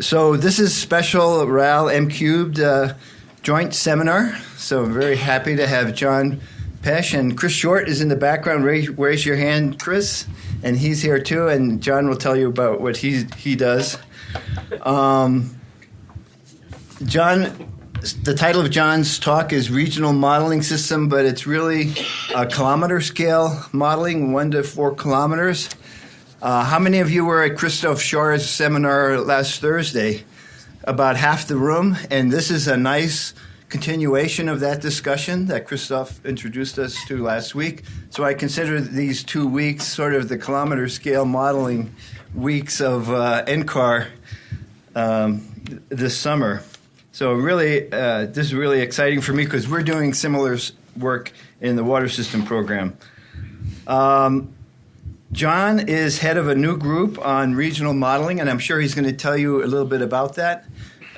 So this is special RAL M cubed uh, joint seminar. So very happy to have John Petch and Chris Short is in the background. Raise, raise your hand, Chris, and he's here too. And John will tell you about what he he does. Um, John, the title of John's talk is Regional Modeling System, but it's really a kilometer scale modeling, one to four kilometers. Uh, how many of you were at Christoph Schär's seminar last Thursday? About half the room, and this is a nice continuation of that discussion that Christoph introduced us to last week. So I consider these two weeks sort of the kilometer scale modeling weeks of uh, NCAR um, this summer. So really, uh, this is really exciting for me because we're doing similar work in the water system program. Um, John is head of a new group on regional modeling, and I'm sure he's going to tell you a little bit about that.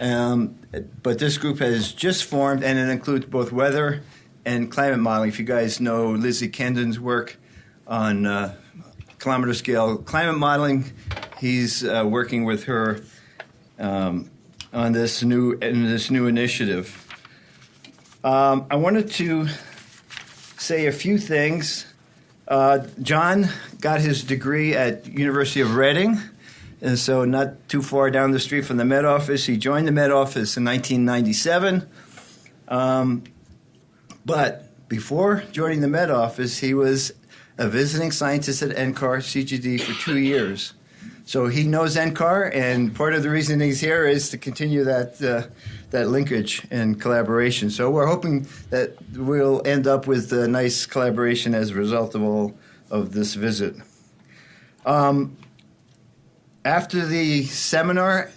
Um, but this group has just formed, and it includes both weather and climate modeling. If you guys know Lizzie Kendon's work on uh, kilometer scale climate modeling, he's uh, working with her um, on this new in this new initiative. Um, I wanted to say a few things uh, John got his degree at University of Reading, and so not too far down the street from the Met Office. He joined the Met Office in 1997. Um, but before joining the Met Office, he was a visiting scientist at NCAR CGD for two years. So he knows NCAR, and part of the reason he's here is to continue that uh, that linkage and collaboration. So we're hoping that we'll end up with a nice collaboration as a result of all of this visit. Um, after the seminar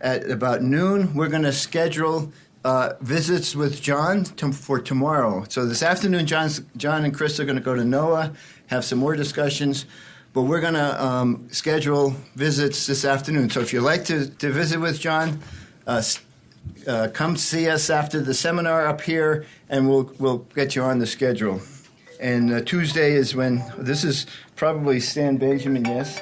at about noon, we're going to schedule uh, visits with John to, for tomorrow. So this afternoon, John's, John and Chris are going to go to NOAA, have some more discussions. But we're going to um, schedule visits this afternoon. So if you'd like to, to visit with John, uh, uh, come see us after the seminar up here, and we'll we'll get you on the schedule. And uh, Tuesday is when this is probably Stan Benjamin, yes.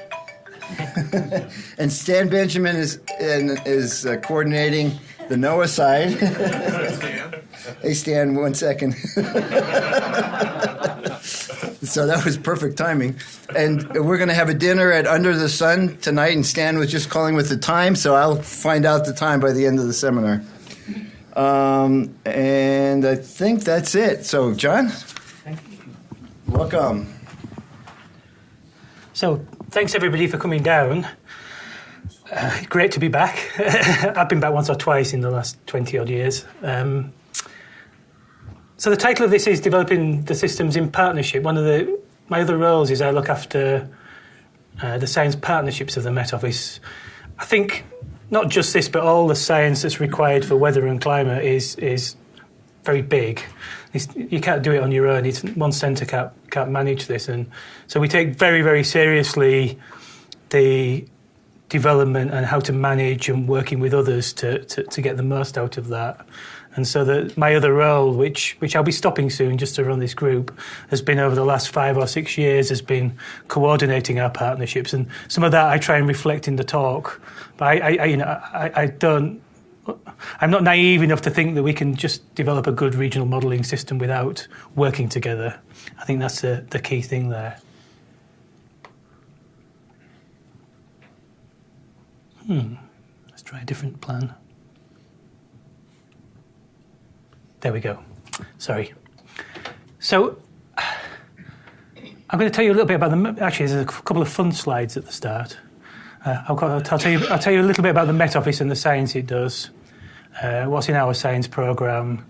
and Stan Benjamin is is uh, coordinating the NOAA side. hey Stan, one second. so that was perfect timing. And we're going to have a dinner at Under the Sun tonight, and Stan was just calling with the time, so I'll find out the time by the end of the seminar. Um, and I think that's it. So, John, Thank you. welcome. So, thanks everybody for coming down. Uh, great to be back. I've been back once or twice in the last 20 odd years. Um, so the title of this is developing the systems in partnership. One of the my other roles is I look after uh, the science partnerships of the Met Office. I think not just this, but all the science that's required for weather and climate is is very big. It's, you can't do it on your own. It's, one centre can't, can't manage this, and so we take very very seriously the development and how to manage and working with others to, to, to get the most out of that. And so my other role, which which I'll be stopping soon just to run this group, has been over the last five or six years has been coordinating our partnerships, and some of that I try and reflect in the talk. But I, I, I you know, I, I don't. I'm not naive enough to think that we can just develop a good regional modelling system without working together. I think that's the, the key thing there. Hmm. Let's try a different plan. There we go. Sorry. So I'm going to tell you a little bit about the. Actually, there's a couple of fun slides at the start. Uh, I'll, I'll, tell you. I'll tell you a little bit about the Met Office and the science it does. Uh, what's in our science program,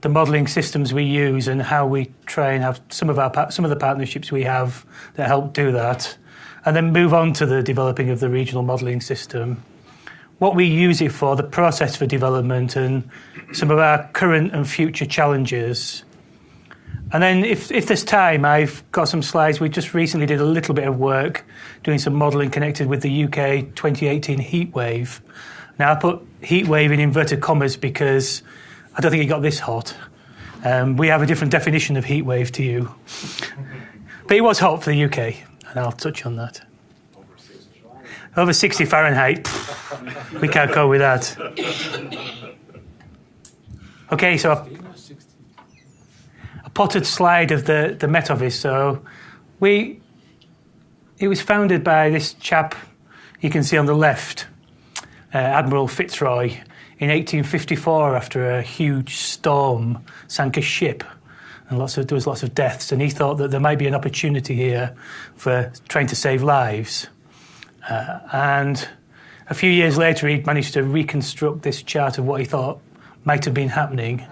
the modelling systems we use, and how we try and have some of our some of the partnerships we have that help do that, and then move on to the developing of the regional modelling system what we use it for, the process for development, and some of our current and future challenges. And then, if, if there's time, I've got some slides. We just recently did a little bit of work doing some modelling connected with the UK 2018 heat wave. Now, I put heat wave in inverted commas because I don't think it got this hot. Um, we have a different definition of heat wave to you. But it was hot for the UK, and I'll touch on that. Over 60 Fahrenheit, we can't go with that. Okay, so a potted slide of the, the Met Office. So we, it was founded by this chap you can see on the left, uh, Admiral Fitzroy, in 1854 after a huge storm sank a ship and lots of, there was lots of deaths. And he thought that there might be an opportunity here for trying to save lives. Uh, and a few years later, he managed to reconstruct this chart of what he thought might have been happening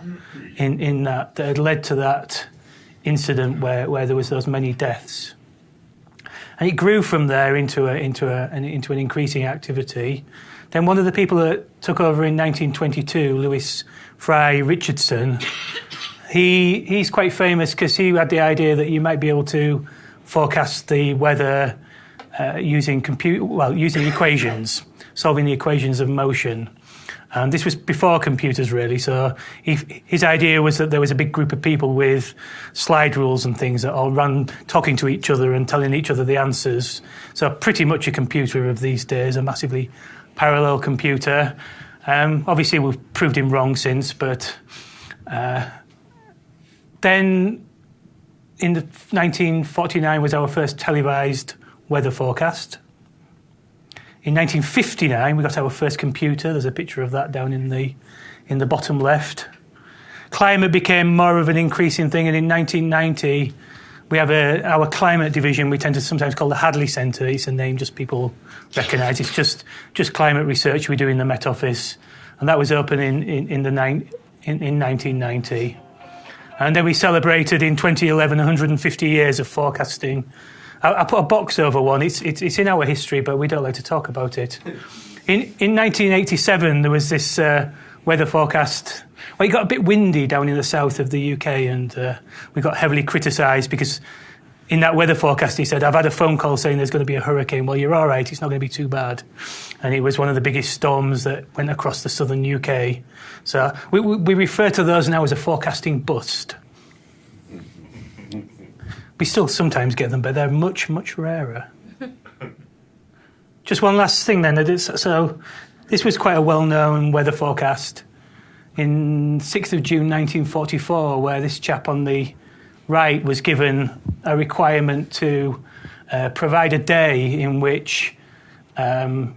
in, in that, that had led to that incident where, where there was those many deaths. And it grew from there into, a, into, a, an, into an increasing activity. Then one of the people that took over in 1922, Lewis Fry Richardson, he, he's quite famous because he had the idea that you might be able to forecast the weather uh, using compute, well, using equations, solving the equations of motion. And this was before computers, really. So he, his idea was that there was a big group of people with slide rules and things that all ran talking to each other and telling each other the answers. So pretty much a computer of these days, a massively parallel computer. Um, obviously, we've proved him wrong since, but uh, then in the 1949 was our first televised weather forecast. In 1959, we got our first computer. There's a picture of that down in the, in the bottom left. Climate became more of an increasing thing, and in 1990, we have a, our climate division. We tend to sometimes call the Hadley Centre. It's a name just people recognise. It's just just climate research we do in the Met Office, and that was open in in, in the in, in 1990. And then we celebrated in 2011 150 years of forecasting I, I put a box over one. It's, it's, it's, in our history, but we don't like to talk about it. In, in 1987, there was this uh, weather forecast. Well, it got a bit windy down in the south of the UK, and uh, we got heavily criticised because in that weather forecast, he said, I've had a phone call saying there's going to be a hurricane. Well, you're all right, it's not going to be too bad. And it was one of the biggest storms that went across the southern UK. So we, we refer to those now as a forecasting bust. We still sometimes get them, but they're much, much rarer. Just one last thing then. So, this was quite a well known weather forecast in 6th of June 1944, where this chap on the right was given a requirement to uh, provide a day in which um,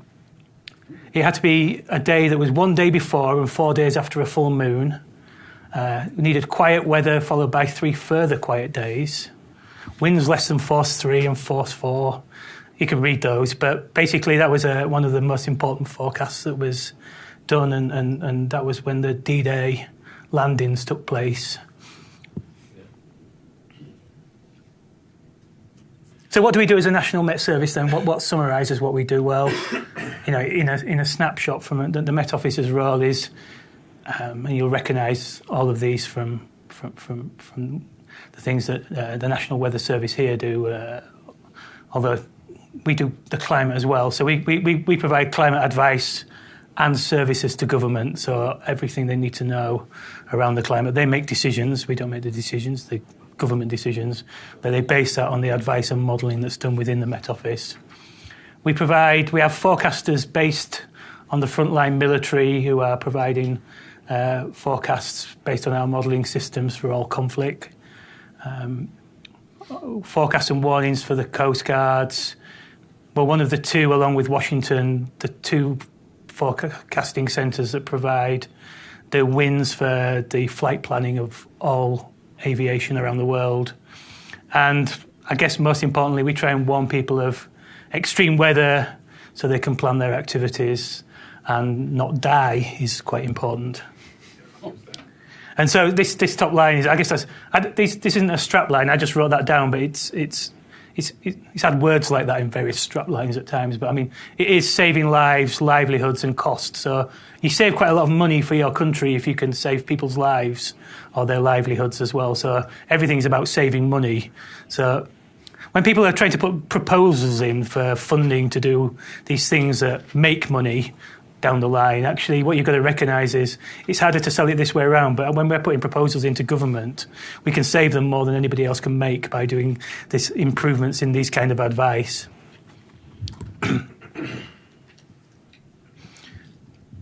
it had to be a day that was one day before and four days after a full moon. Uh, needed quiet weather followed by three further quiet days winds less than force three and force four. You can read those, but basically that was a, uh, one of the most important forecasts that was done, and, and, and that was when the D-Day landings took place. So what do we do as a national Met Service then? What, what summarises what we do? Well, you know, in a, in a snapshot from the, the Met Office's role is, um, and you'll recognise all of these from, from, from, from the things that uh, the National Weather Service here do, uh, although we do the climate as well. So we, we, we provide climate advice and services to government, so everything they need to know around the climate. They make decisions, we don't make the decisions, the government decisions, but they base that on the advice and modelling that's done within the Met Office. We provide, we have forecasters based on the frontline military who are providing uh, forecasts based on our modelling systems for all conflict um, forecasts and warnings for the Coast Guards. Well, one of the two, along with Washington, the two forecasting centres that provide the winds for the flight planning of all aviation around the world. And I guess most importantly, we try and warn people of extreme weather so they can plan their activities and not die is quite important. And so this, this top line is, I guess that's, I, this, this isn't a strap line, I just wrote that down, but it's, it's, it's, it's had words like that in various strap lines at times. But I mean, it is saving lives, livelihoods, and costs. So you save quite a lot of money for your country if you can save people's lives or their livelihoods as well. So everything is about saving money. So when people are trying to put proposals in for funding to do these things that make money, down the line. Actually, what you've got to recognise is it's harder to sell it this way around. But when we're putting proposals into government, we can save them more than anybody else can make by doing this improvements in these kind of advice.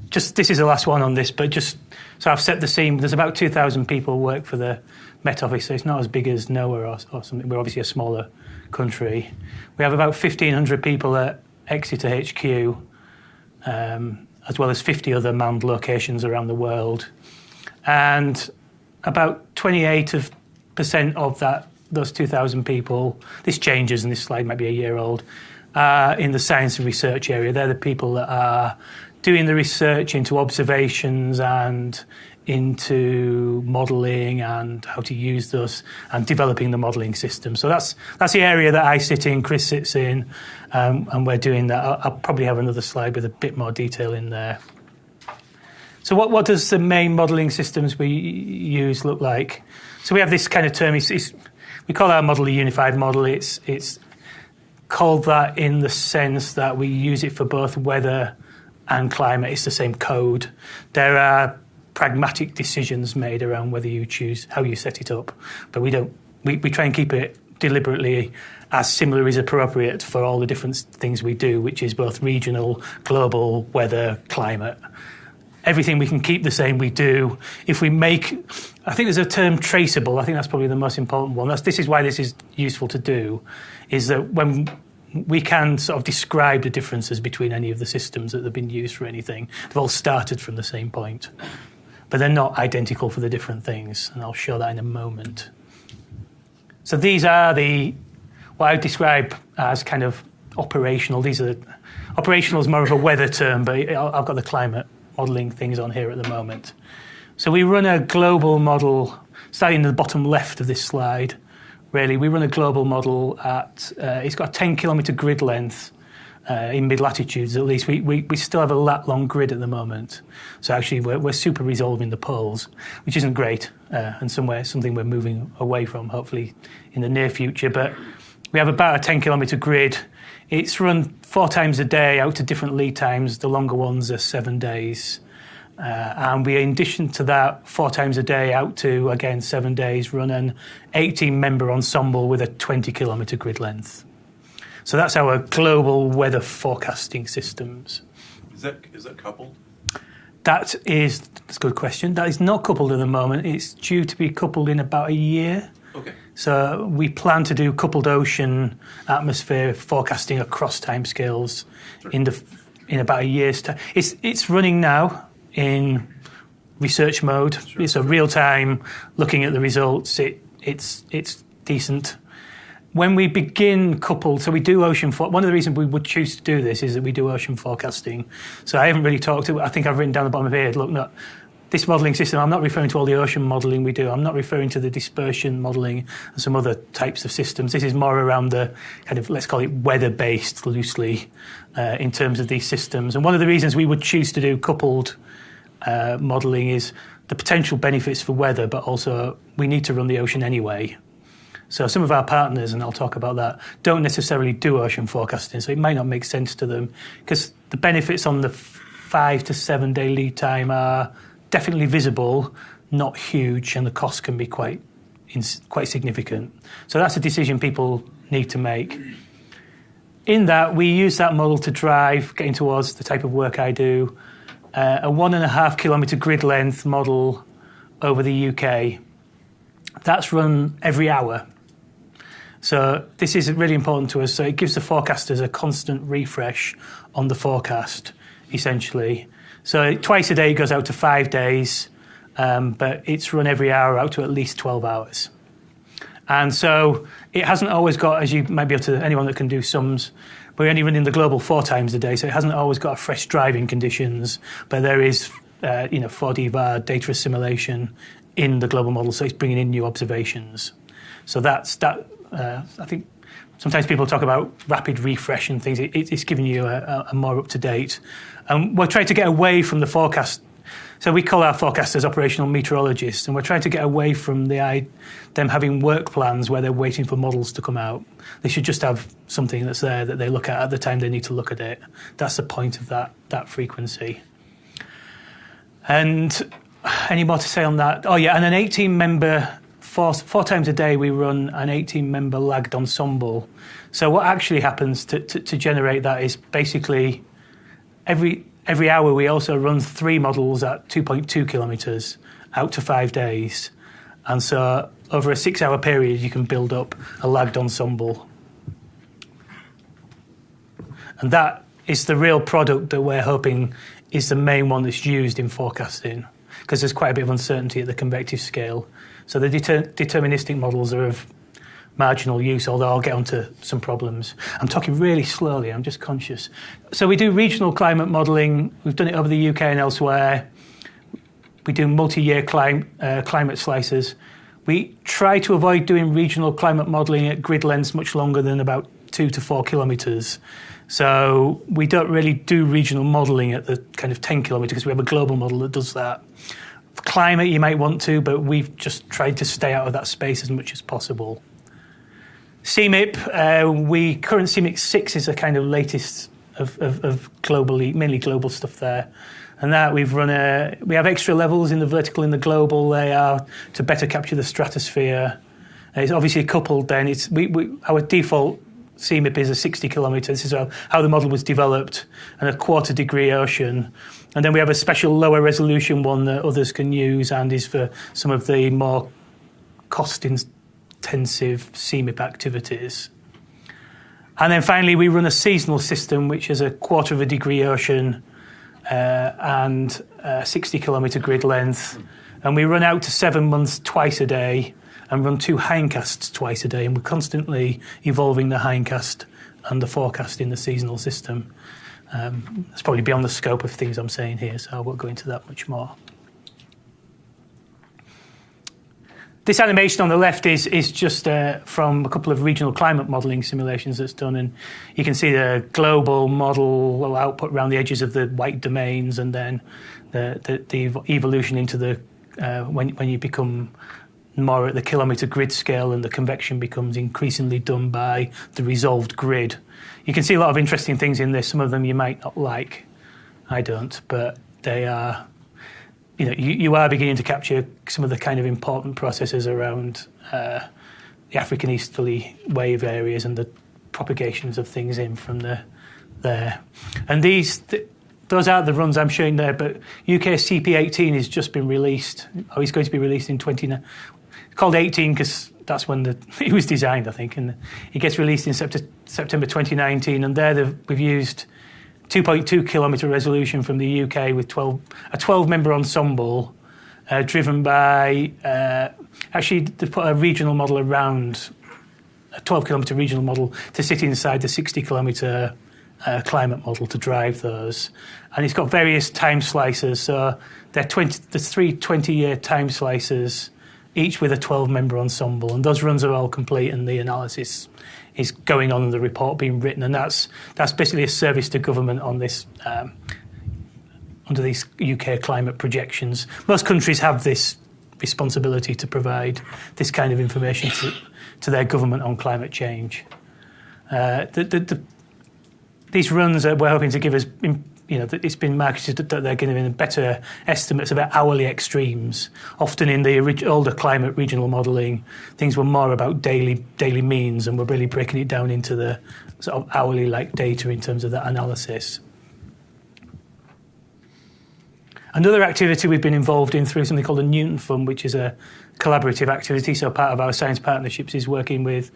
just this is the last one on this, but just so I've set the scene. There's about 2,000 people work for the Met Office, so it's not as big as NOAA or, or something. We're obviously a smaller country. We have about 1,500 people at Exeter HQ, um, as well as 50 other manned locations around the world, and about 28% of that those 2,000 people. This changes, and this slide might be a year old. Uh, in the science and research area, they're the people that are doing the research into observations and into modelling and how to use those and developing the modelling system. So that's that's the area that I sit in, Chris sits in, um, and we're doing that. I'll, I'll, probably have another slide with a bit more detail in there. So what, what does the main modelling systems we use look like? So we have this kind of term. It's, it's, we call our model a unified model. It's it's called that in the sense that we use it for both weather and climate. It's the same code. There are pragmatic decisions made around whether you choose how you set it up, but we don't. We, we try and keep it deliberately as similar as appropriate for all the different things we do, which is both regional, global, weather, climate. Everything we can keep the same, we do. If we make, I think there's a term traceable. I think that's probably the most important one. That's, this is why this is useful to do, is that when we can sort of describe the differences between any of the systems that have been used for anything. They've all started from the same point, but they're not identical for the different things, and I'll show that in a moment. So these are the what I would describe as kind of operational. These are operational is more of a weather term, but I've got the climate modelling things on here at the moment. So we run a global model, starting in the bottom left of this slide really. We run a global model at, uh, it's got a 10 kilometre grid length uh, in mid latitudes at least. We, we, we still have a lat long grid at the moment. So actually, we're, we're super resolving the poles, which isn't great, uh, and somewhere something we're moving away from, hopefully, in the near future. But we have about a 10 kilometre grid. It's run four times a day out to different lead times. The longer ones are seven days. Uh, and we, in addition to that, four times a day out to, again, seven days, run an 18 member ensemble with a 20 kilometre grid length. So that's our global weather forecasting systems. Is that, is that coupled? That is that's a good question. That is not coupled at the moment. It's due to be coupled in about a year. Okay. So we plan to do coupled ocean atmosphere forecasting across timescales sure. in the in about a year's time. It's it's running now in research mode. Sure. It's a real time looking at the results. It, it's it's decent. When we begin coupled, so we do ocean. For, one of the reasons we would choose to do this is that we do ocean forecasting. So I haven't really talked to. I think I've written down the bottom of here. Look, this modelling system. I'm not referring to all the ocean modelling we do. I'm not referring to the dispersion modelling and some other types of systems. This is more around the kind of let's call it weather-based loosely uh, in terms of these systems. And one of the reasons we would choose to do coupled uh, modelling is the potential benefits for weather, but also we need to run the ocean anyway. So some of our partners, and I'll talk about that, don't necessarily do ocean forecasting, so it might not make sense to them because the benefits on the five to seven day lead time are definitely visible, not huge, and the cost can be quite quite significant. So that's a decision people need to make. In that, we use that model to drive getting towards the type of work I do uh, a one and a half kilometre grid length model over the UK. That's run every hour. So this is really important to us. So it gives the forecasters a constant refresh on the forecast, essentially. So twice a day goes out to five days, um, but it's run every hour out to at least 12 hours. And so it hasn't always got, as you might be able to, anyone that can do sums, we're only running the global four times a day, so it hasn't always got fresh driving conditions, but there is, uh, you know, 4D VAR data assimilation in the global model, so it's bringing in new observations. So that's that. Uh, I think sometimes people talk about rapid refresh and things. It, it's giving you a, a more up to date. And we're trying to get away from the forecast so we call our forecasters operational meteorologists, and we're trying to get away from the them having work plans where they're waiting for models to come out. They should just have something that's there that they look at at the time they need to look at it. That's the point of that that frequency. And any more to say on that? Oh yeah, and an 18 member four, four times a day we run an 18 member lagged ensemble. So what actually happens to, to, to generate that is basically every every hour we also run three models at 2.2 kilometres out to five days. And so over a six hour period, you can build up a lagged ensemble. And that is the real product that we're hoping is the main one that's used in forecasting because there's quite a bit of uncertainty at the convective scale. So the deter- deterministic models are of marginal use, although I'll get onto some problems. I'm talking really slowly, I'm just conscious. So we do regional climate modelling, we've done it over the UK and elsewhere. We do multi year clim- uh, climate slices. We try to avoid doing regional climate modelling at grid lengths much longer than about two to four kilometres. So we don't really do regional modelling at the kind of 10 kilometre because we have a global model that does that. Climate, you might want to, but we've just tried to stay out of that space as much as possible. CMIP, uh, we current CMIP 6 is the kind of latest of, of, of globally, mainly global stuff there and that we've run a we have extra levels in the vertical and the global they are to better capture the stratosphere it's obviously coupled then it's we, we our default CMIP is a 60 kilometres. This is how the model was developed, and a quarter degree ocean. And then we have a special lower resolution one that others can use and is for some of the more cost intensive CMIP activities. And then finally, we run a seasonal system, which is a quarter of a degree ocean uh, and a 60 kilometre grid length. And we run out to seven months twice a day and run two hindcasts twice a day. And we're constantly evolving the hindcast and the forecast in the seasonal system. Um, it's probably beyond the scope of things I'm saying here, so I won't go into that much more. This animation on the left is, is just uh, from a couple of regional climate modelling simulations that's done, and you can see the global model output around the edges of the white domains, and then the, the, the evolution into the uh, when, when you become more at the kilometre grid scale and the convection becomes increasingly done by the resolved grid. You can see a lot of interesting things in this. Some of them you might not like. I don't, but they are you know, you, you are beginning to capture some of the kind of important processes around uh, the African easterly wave areas and the propagations of things in from the there. And these, th- those are the runs I'm showing there. But UK CP18 has just been released. Oh, it's going to be released in 20. Called 18 because that's when the, it was designed, I think, and it gets released in September 2019. And there we've used 2.2 kilometre resolution from the UK with 12, a 12 member ensemble uh, driven by, uh, actually, they put a regional model around, a 12 kilometre regional model to sit inside the 60 kilometre uh, climate model to drive those. And it's got various time slices. So they're 20, there's three 20 year time slices, each with a 12 member ensemble. And those runs are all complete and the analysis is going on in the report being written, and that's that's basically a service to government on this. Um, under these UK climate projections, most countries have this responsibility to provide this kind of information to, to their government on climate change. Uh, the, the, the, these runs are, we're hoping to give us you know, it's been marketed that they're giving better estimates about hourly extremes. Often in the older climate regional modelling, things were more about daily daily means, and we're really breaking it down into the sort of hourly like data in terms of that analysis. Another activity we've been involved in through something called the Newton Fund, which is a collaborative activity. So part of our science partnerships is working with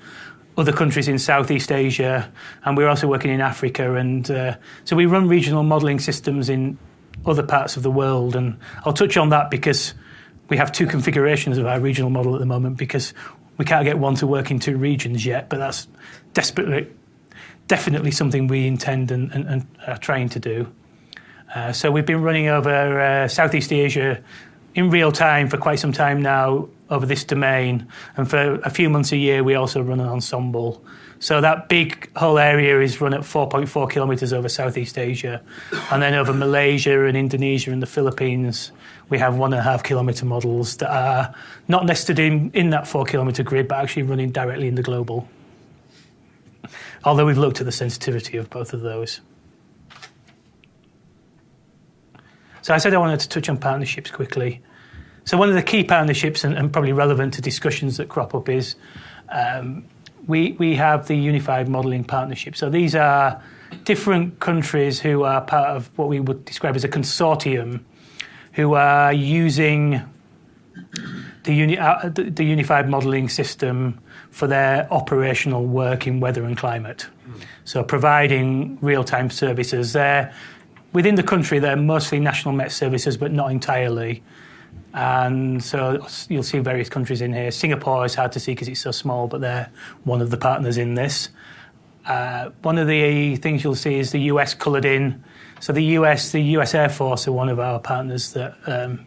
other countries in Southeast Asia, and we're also working in Africa. And uh, so we run regional modelling systems in other parts of the world. And I'll touch on that because we have two configurations of our regional model at the moment because we can't get one to work in two regions yet, but that's desperately, definitely something we intend and, and, and are trying to do. Uh, so we've been running over uh, Southeast Asia in real time for quite some time now over this domain. And for a few months a year, we also run an ensemble. So that big whole area is run at 4.4 kilometres over Southeast Asia. And then over Malaysia and Indonesia and the Philippines, we have one and a half kilometre models that are not nested in, in that four kilometre grid, but actually running directly in the global. Although we've looked at the sensitivity of both of those. So I said I wanted to touch on partnerships quickly. So one of the key partnerships, and, and probably relevant to discussions that crop up, is um, we we have the Unified Modelling Partnership. So these are different countries who are part of what we would describe as a consortium who are using the, uni- uh, the, the unified modelling system for their operational work in weather and climate. So providing real-time services. They're within the country. They're mostly national Met services, but not entirely. And so you'll see various countries in here. Singapore is hard to see because it's so small, but they're one of the partners in this. Uh, one of the things you'll see is the US coloured in. So the US, the US Air Force are one of our partners that, um,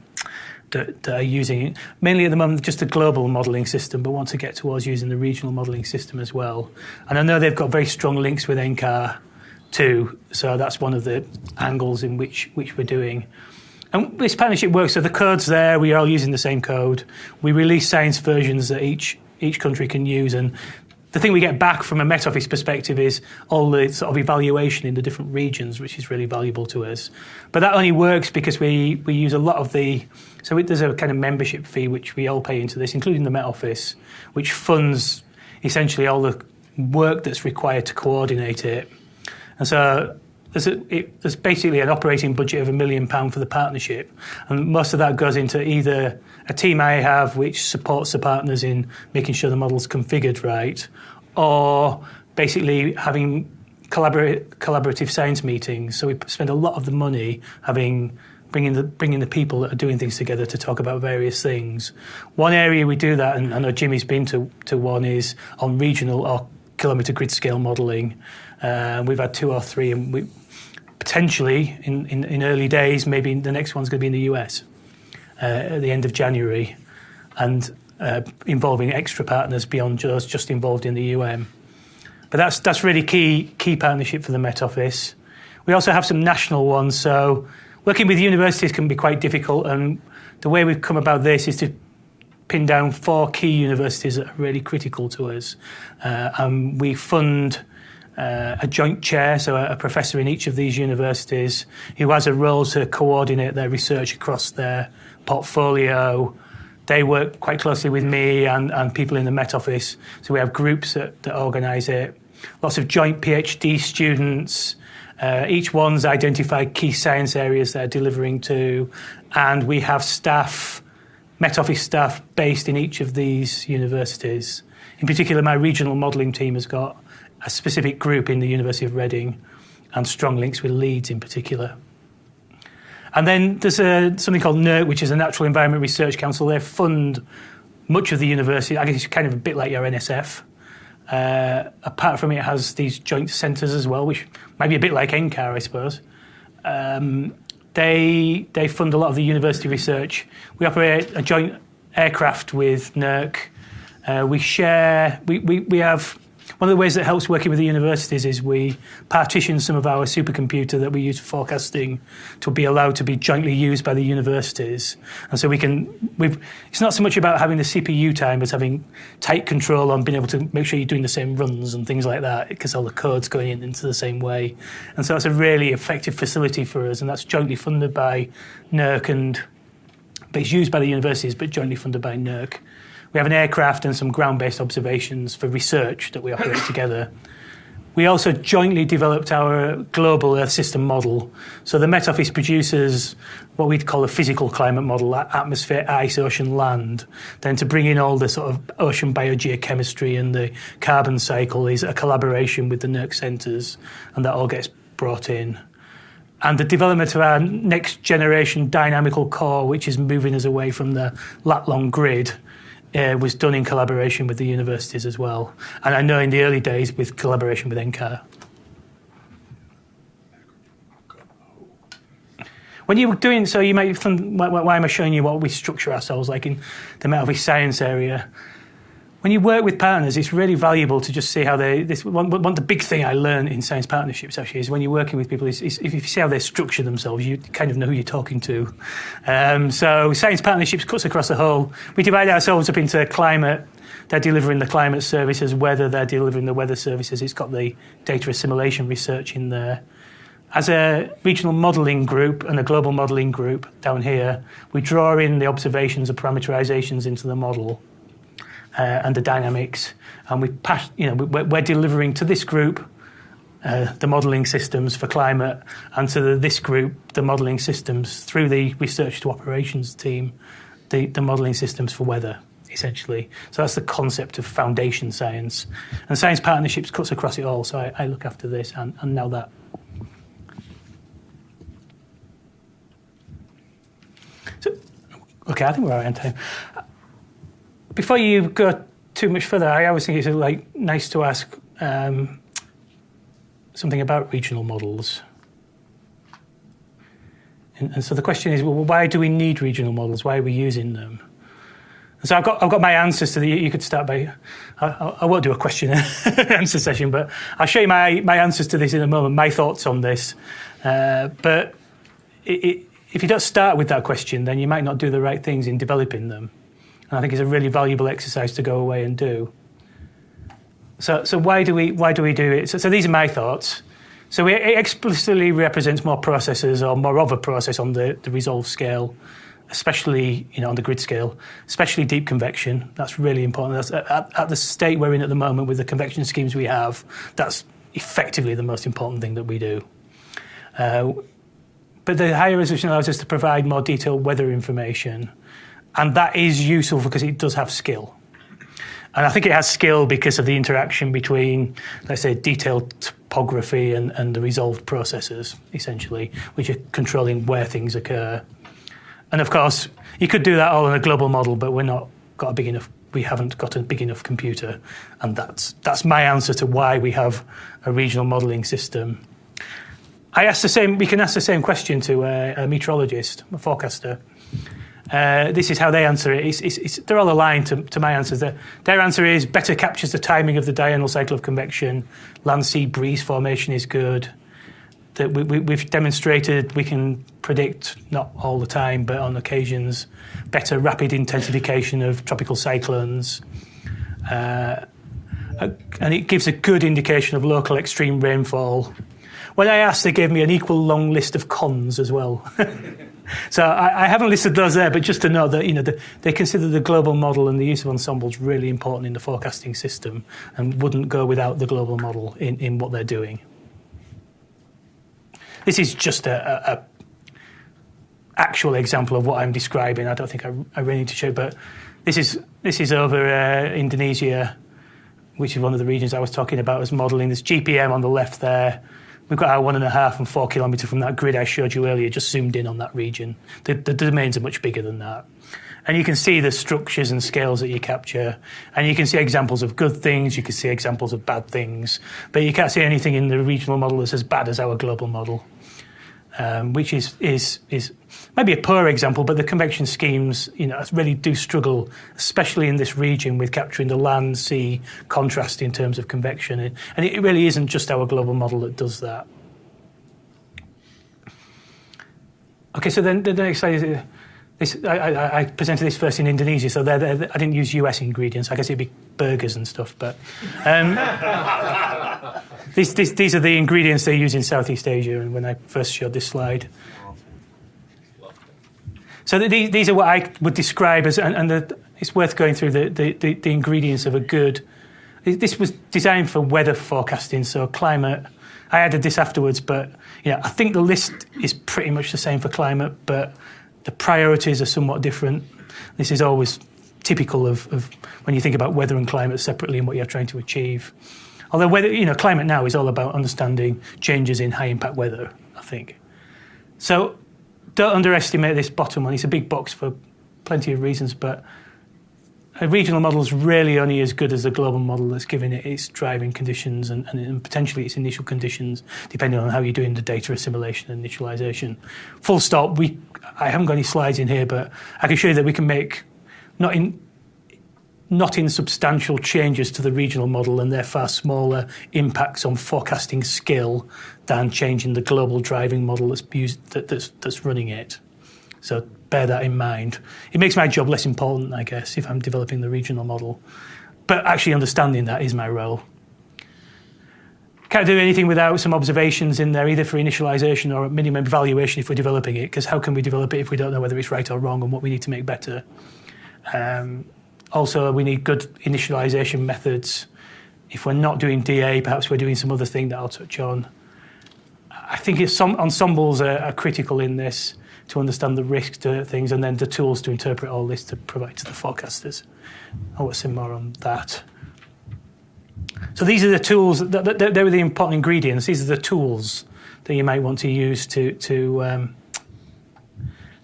that, that, are using it. Mainly at the moment, just a global modelling system, but want to get towards using the regional modelling system as well. And I know they've got very strong links with NCAR too. So that's one of the angles in which, which we're doing. And this partnership works. So the code's there. We are all using the same code. We release science versions that each each country can use, and the thing we get back from a Met Office perspective is all the sort of evaluation in the different regions, which is really valuable to us. But that only works because we, we use a lot of the. So there's a kind of membership fee which we all pay into this, including the Met Office, which funds essentially all the work that's required to coordinate it. And so there's, a, it, there's basically an operating budget of a million pound for the partnership, and most of that goes into either a team I have which supports the partners in making sure the model's configured right, or basically having collaborative science meetings. So we spend a lot of the money having bringing the bringing the people that are doing things together to talk about various things. One area we do that, and I know Jimmy's been to, to one, is on regional or kilometre grid scale modelling. Uh, we've had two or three, and we potentially in, in, in early days, maybe the next one's going to be in the US uh, at the end of January, and uh, involving extra partners beyond just just involved in the UM. But that's that's really key key partnership for the Met Office. We also have some national ones, so working with universities can be quite difficult. And the way we've come about this is to pin down four key universities that are really critical to us, uh, and we fund uh, a joint chair, so a, a, professor in each of these universities who has a role to coordinate their research across their portfolio. They work quite closely with me and, and people in the Met Office, so we have groups that, that organise it. Lots of joint PhD students. Uh, each one's identified key science areas they're delivering to, and we have staff, Met Office staff, based in each of these universities. In particular, my regional modelling team has got a specific group in the University of Reading and strong links with Leeds in particular. And then there's a, something called NERC, which is a Natural Environment Research Council. They fund much of the university. I guess it's kind of a bit like your NSF. Uh, apart from it, it has these joint centres as well, which might be a bit like NCAR, I suppose. Um, they, they fund a lot of the university research. We operate a joint aircraft with NERC. Uh, we share, we, we, we have one of the ways that helps working with the universities is we partition some of our supercomputer that we use for forecasting to be allowed to be jointly used by the universities. And so we can, we've, it's not so much about having the CPU time as having tight control on being able to make sure you're doing the same runs and things like that because all the code's going in into the same way. And so it's a really effective facility for us, and that's jointly funded by NERC and but it's used by the universities, but jointly funded by NERC. We have an aircraft and some ground based observations for research that we operate together. We also jointly developed our global Earth system model. So the Met Office produces what we'd call a physical climate model, atmosphere, ice, ocean, land. Then to bring in all the sort of ocean biogeochemistry and the carbon cycle is a collaboration with the NERC centres, and that all gets brought in. And the development of our next generation dynamical core, which is moving us away from the lat long grid uh, was done in collaboration with the universities as well. And I know in the early days with collaboration with NCAR. When you were doing so, you might why, why am I showing you what we structure ourselves like in the Met Office science area? When you work with partners, it's really valuable to just see how they. This one, one the big thing I learned in science partnerships actually is when you're working with people is, is if you see how they structure themselves, you kind of know who you're talking to. Um, so science partnerships cuts across the whole. We divide ourselves up into climate. They're delivering the climate services, weather. They're delivering the weather services. It's got the data assimilation research in there. As a regional modelling group and a global modelling group down here, we draw in the observations and parameterizations into the model uh, and the dynamics. And we pass, you know, we're, we're delivering to this group uh, the modelling systems for climate, and to the, this group, the modelling systems through the research to operations team, the, the modelling systems for weather, essentially. So that's the concept of foundation science. And science partnerships cuts across it all, so I, I look after this and, and now that. So, okay, I think we're out on time. Before you go too much further, I always think it's like nice to ask um, something about regional models. And, and, so the question is, well, why do we need regional models? Why are we using them? And so I've got, I've got my answers to the. You could start by. I, I won't do a question answer session, but I'll show you my, my answers to this in a moment. My thoughts on this, uh, but it, it, if you don't start with that question, then you might not do the right things in developing them. And I think it's a really valuable exercise to go away and do. So, so why do we why do we do it? So, so these are my thoughts. So it explicitly represents more processes or more of a process on the, the resolve scale, especially you know on the grid scale, especially deep convection. That's really important. That's at, at the state we're in at the moment with the convection schemes we have. That's effectively the most important thing that we do. Uh, but the higher resolution allows us to provide more detailed weather information, and that is useful because it does have skill. And I think it has skill because of the interaction between, let's say, detailed topography and, and the resolved processes, essentially, which are controlling where things occur. And of course, you could do that all in a global model, but we're not got a big enough. We haven't got a big enough computer, and that's that's my answer to why we have a regional modelling system. I asked the same. We can ask the same question to a, a meteorologist, a forecaster. Uh, this is how they answer it. It's, it's, it's, they're all aligned to, to my answers. Their, their, answer is better captures the timing of the diurnal cycle of convection. Land sea breeze formation is good. That we, we, we've demonstrated we can predict, not all the time, but on occasions, better rapid intensification of tropical cyclones. Uh, and it gives a good indication of local extreme rainfall. When I asked, they gave me an equal long list of cons as well. So I, I, haven't listed those there, but just to know that you know the, they consider the global model and the use of ensembles really important in the forecasting system, and wouldn't go without the global model in, in what they're doing. This is just a, a, a actual example of what I'm describing. I don't think I, I really need to show, but this is this is over uh, Indonesia, which is one of the regions I was talking about as modelling. There's GPM on the left there. We've got our one and a half and four kilometre from that grid I showed you earlier, just zoomed in on that region. The, the domains are much bigger than that. And you can see the structures and scales that you capture. And you can see examples of good things, you can see examples of bad things. But you can't see anything in the regional model that's as bad as our global model um, which is, is, is maybe a poor example, but the convection schemes you know, really do struggle, especially in this region, with capturing the land sea contrast in terms of convection. And it really isn't just our global model that does that. Okay, so then the next slide is. This, I, I, presented this first in Indonesia, so they're, they're, I didn't use US ingredients. I guess it'd be burgers and stuff, but um, these, these, these, are the ingredients they use in Southeast Asia. And when I first showed this slide, so these, these are what I would describe as, and, and the, it's worth going through the, the, the, the ingredients of a good. This was designed for weather forecasting, so climate. I added this afterwards, but yeah, I think the list is pretty much the same for climate, but the priorities are somewhat different. This is always typical of, of, when you think about weather and climate separately and what you're trying to achieve. Although weather, you know, climate now is all about understanding changes in high impact weather, I think. So don't underestimate this bottom one. It's a big box for plenty of reasons, but a regional model is really only as good as the global model that's given it its driving conditions and, and, potentially its initial conditions, depending on how you're doing the data assimilation and initialization. Full stop. We, I haven't got any slides in here, but I can show you that we can make not in not insubstantial changes to the regional model, and they're far smaller impacts on forecasting skill than changing the global driving model that's used, that, that's, that's running it. So bear that in mind. It makes my job less important, I guess, if I'm developing the regional model. But actually understanding that is my role. Can't do anything without some observations in there, either for initialization or a minimum evaluation if we're developing it, because how can we develop it if we don't know whether it's right or wrong and what we need to make better? Um, also, we need good initialization methods If we're not doing DA, perhaps we're doing some other thing that I'll touch on. I think it's some ensembles are, are critical in this to understand the risks to things and then the tools to interpret all this to provide to the forecasters. I'll want to say more on that. So these are the tools, that, they were the important ingredients. These are the tools that you might want to use to, to, um,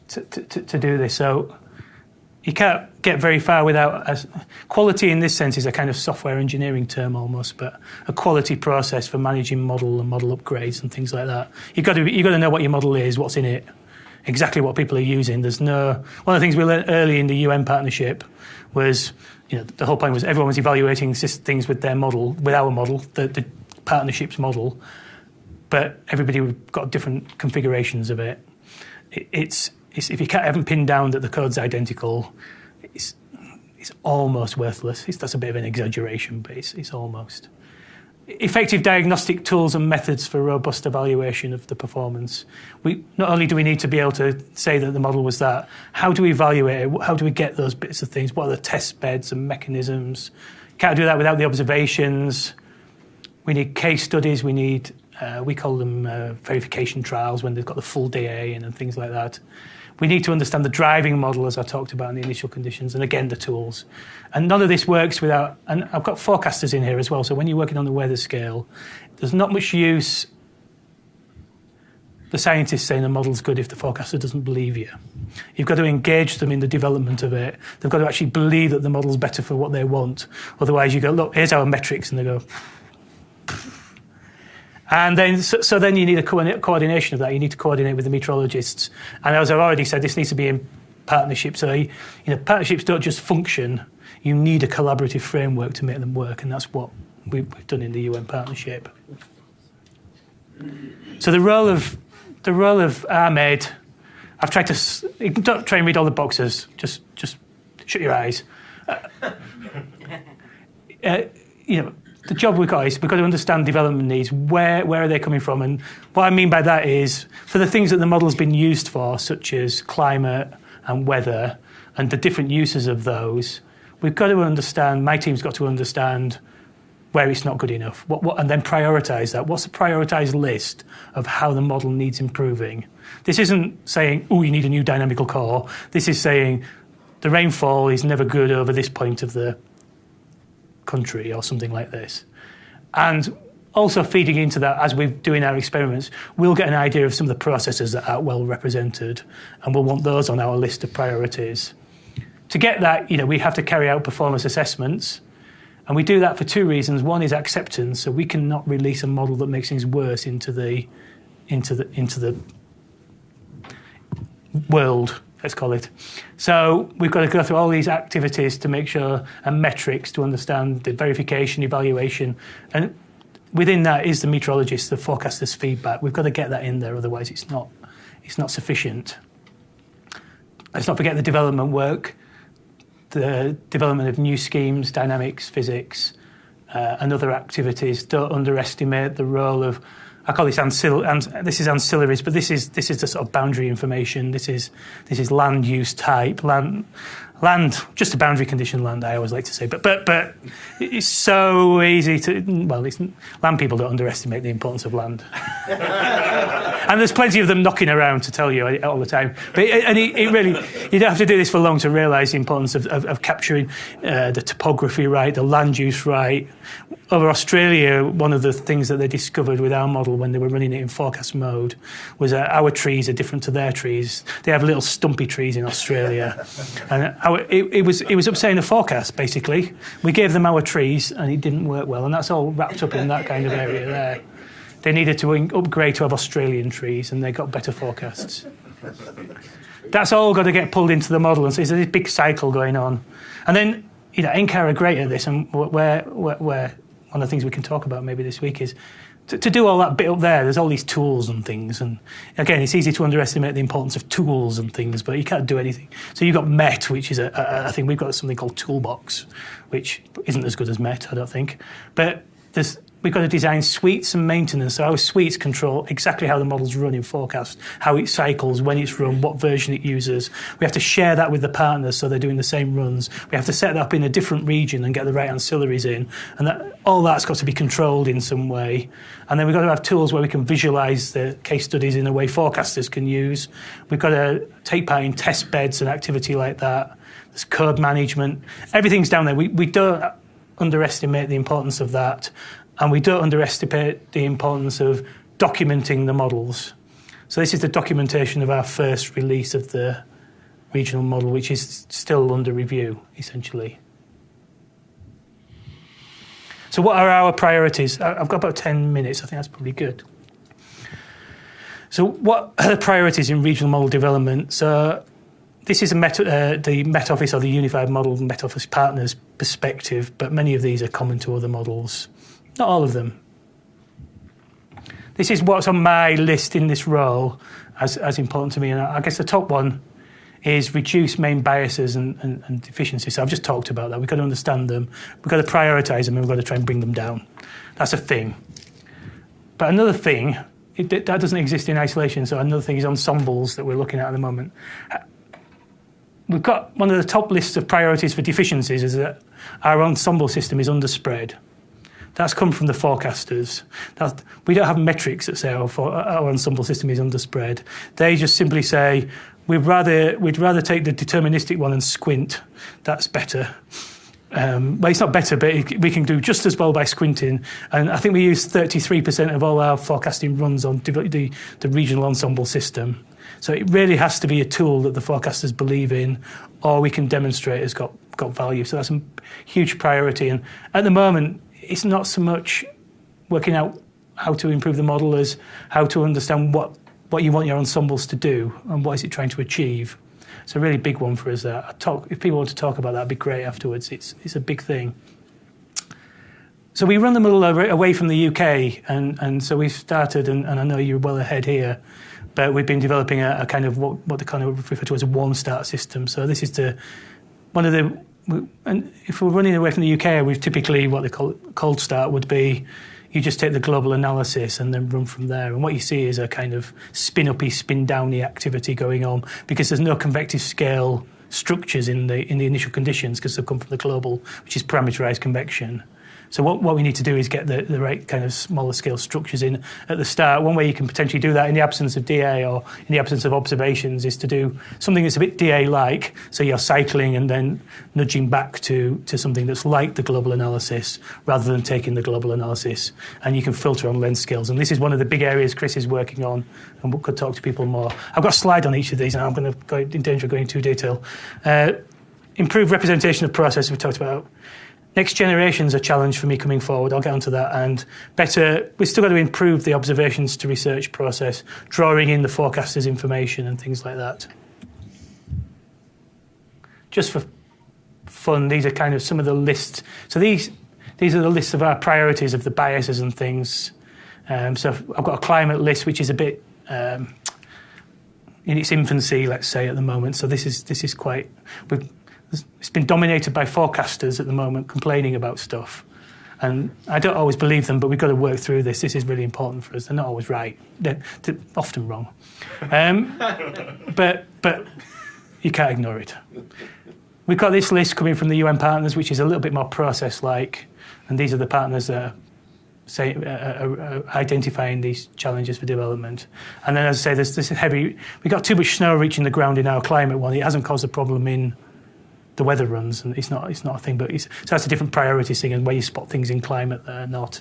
to, to, to do this. So you can't get very far without a, quality in this sense is a kind of software engineering term almost, but a quality process for managing model and model upgrades and things like that. You've got to, you've got to know what your model is, what's in it, exactly what people are using. There's no one of the things we learned early in the UN partnership was you know the whole point was everyone was evaluating things with their model, with our model, the, the partnerships model, but everybody got different configurations of it. it it's, if you can't, haven't pinned down that the code's identical, it's, it's almost worthless. It's, that's a bit of an exaggeration, but it's, it's almost effective diagnostic tools and methods for robust evaluation of the performance. We, not only do we need to be able to say that the model was that, how do we evaluate it? How do we get those bits of things? What are the test beds and mechanisms? Can't do that without the observations. We need case studies. We need, uh, we call them uh, verification trials when they've got the full DA and, and things like that. We need to understand the driving model, as I talked about in the initial conditions, and again, the tools. And none of this works without, and I've got forecasters in here as well, so when you're working on the weather scale, there's not much use the scientists saying the model's good if the forecaster doesn't believe you. You've got to engage them in the development of it. They've got to actually believe that the model's better for what they want. Otherwise, you go, look, here's our metrics, and they go, and then, so, so, then you need a co- coordination of that. You need to coordinate with the meteorologists. And as I've already said, this needs to be in partnership. So, you know, partnerships don't just function. You need a collaborative framework to make them work, and that's what we've, done in the UN partnership. So the role of the role of Ahmed, I've tried to don't try and read all the boxes. Just just shut your eyes. Uh, uh, you know the job we've got is we've got to understand development needs. Where where are they coming from? And what I mean by that is for the things that the model's been used for, such as climate and weather, and the different uses of those, we've got to understand. My team's got to understand where it's not good enough, what, what, and then prioritise that. What's the prioritised list of how the model needs improving? This isn't saying, oh, you need a new dynamical core. This is saying the rainfall is never good over this point of the country or something like this. And also feeding into that as we're doing our experiments, we'll get an idea of some of the processes that are well represented, and we'll want those on our list of priorities. To get that, you know, we have to carry out performance assessments, and we do that for two reasons. One is acceptance, so we cannot release a model that makes things worse into the into the into the world let's call it. So we've got to go through all these activities to make sure and metrics to understand the verification, evaluation, and within that is the meteorologist, the forecaster's feedback. We've got to get that in there, otherwise it's not it's not sufficient. Let's not forget the development work, the development of new schemes, dynamics, physics, uh, and other activities. Don't underestimate the role of I call this ancil- an- this is ancillaries, but this is this is the sort of boundary information. This is this is land use type, land land just a boundary condition land. I always like to say, but but but it's so easy to well, it's, land people don't underestimate the importance of land, and there's plenty of them knocking around to tell you all the time. But and it, it really you don't have to do this for long to realise the importance of, of, of capturing uh, the topography right, the land use right over Australia, one of the things that they discovered with our model when they were running it in forecast mode was that our trees are different to their trees. They have little stumpy trees in Australia, and our, it, it, was it was upsetting the forecast. Basically, we gave them our trees, and it didn't work well, and that's all wrapped up in that kind of area there. They needed to upgrade to have Australian trees, and they got better forecasts. That's all got to get pulled into the model, and so there's this big cycle going on, and then you know, NCAR are great at this, and where, where one of the things we can talk about maybe this week is to, to, do all that bit up there, there's all these tools and things. And again, it's easy to underestimate the importance of tools and things, but you can't do anything. So you've got MET, which is a, a I think we've got something called Toolbox, which isn't as good as MET, I don't think. But there's we've got to design suites and maintenance. So our suites control exactly how the models run in forecast, how it cycles, when it's run, what version it uses. We have to share that with the partners so they're doing the same runs. We have to set that up in a different region and get the right ancillaries in. And that, all that's got to be controlled in some way. And then we've got to have tools where we can visualize the case studies in a way forecasters can use. We've got to take part in test beds and activity like that. There's code management. Everything's down there. We, we don't underestimate the importance of that. And we don't underestimate the importance of documenting the models. So this is the documentation of our first release of the regional model, which is still under review, essentially. So what are our priorities? I've got about 10 minutes. I think that's probably good. So what are the priorities in regional model development? So this is uh, the Met Office or the Unified Model Met Office Partners perspective, but many of these are common to other models. Not all of them. This is what's on my list in this role as, as important to me. And I guess the top one is reduce main biases and, and, and deficiencies. So I've just talked about that. We've got to understand them, we've got to prioritize them, and we've got to try and bring them down. That's a thing. But another thing, it, that doesn't exist in isolation. So another thing is ensembles that we're looking at at the moment. We've got one of the top lists of priorities for deficiencies is that our ensemble system is underspread. That's come from the forecasters. That, we don't have metrics that say our, our ensemble system is underspread. They just simply say we'd rather we'd rather take the deterministic one and squint. That's better. Um, well, it's not better, but it, we can do just as well by squinting. And I think we use 33% of all our forecasting runs on the, the regional ensemble system. So it really has to be a tool that the forecasters believe in, or we can demonstrate has got, got value. So that's a huge priority. And at the moment, it's not so much working out how to improve the model as how to understand what, what you want your ensembles to do and what is it trying to achieve. It's a really big one for us there. Talk, if people want to talk about that, it'd be great afterwards. It's, it's a big thing. So we run the model over away from the UK, and, and so we've started, and, and I know you're well ahead here, but we've been developing a, a kind of what, what they kind of refer to as a warm start system. So this is to one of the and if we're running away from the UK, we've typically what they call cold start would be you just take the global analysis and then run from there. And what you see is a kind of spin uppy, spin downy activity going on because there's no convective scale structures in the in the initial conditions because they've come from the global, which is parameterized convection. So what, what we need to do is get the, the right kind of smaller scale structures in at the start. One way you can potentially do that in the absence of DA or in the absence of observations is to do something that's a bit DA-like. So you're cycling and then nudging back to, to something that's like the global analysis rather than taking the global analysis. And you can filter on lens scales. And this is one of the big areas Chris is working on and could talk to people more. I've got a slide on each of these and I'm going to go in danger of going into detail. Uh, improved representation of process we talked about Next generation's a challenge for me coming forward. I'll get onto that. And better, we've still got to improve the observations to research process, drawing in the forecasters' information and things like that. Just for fun, these are kind of some of the lists. So these these are the lists of our priorities of the biases and things. Um, so I've got a climate list, which is a bit um, in its infancy, let's say, at the moment. So this is this is quite. We've, it's been dominated by forecasters at the moment complaining about stuff. And I don't always believe them, but we've got to work through this. This is really important for us. They're not always right. They're, they're often wrong. Um, but, but you can't ignore it. We've got this list coming from the UN partners, which is a little bit more process-like. And these are the partners that are say, uh, uh, uh, identifying these challenges for development. And then, as I say, there's this heavy. We've got too much snow reaching the ground in our climate one. It hasn't caused a problem in the weather runs, and it's not it's not a thing. But so that's a different priority thing, and where you spot things in climate that are not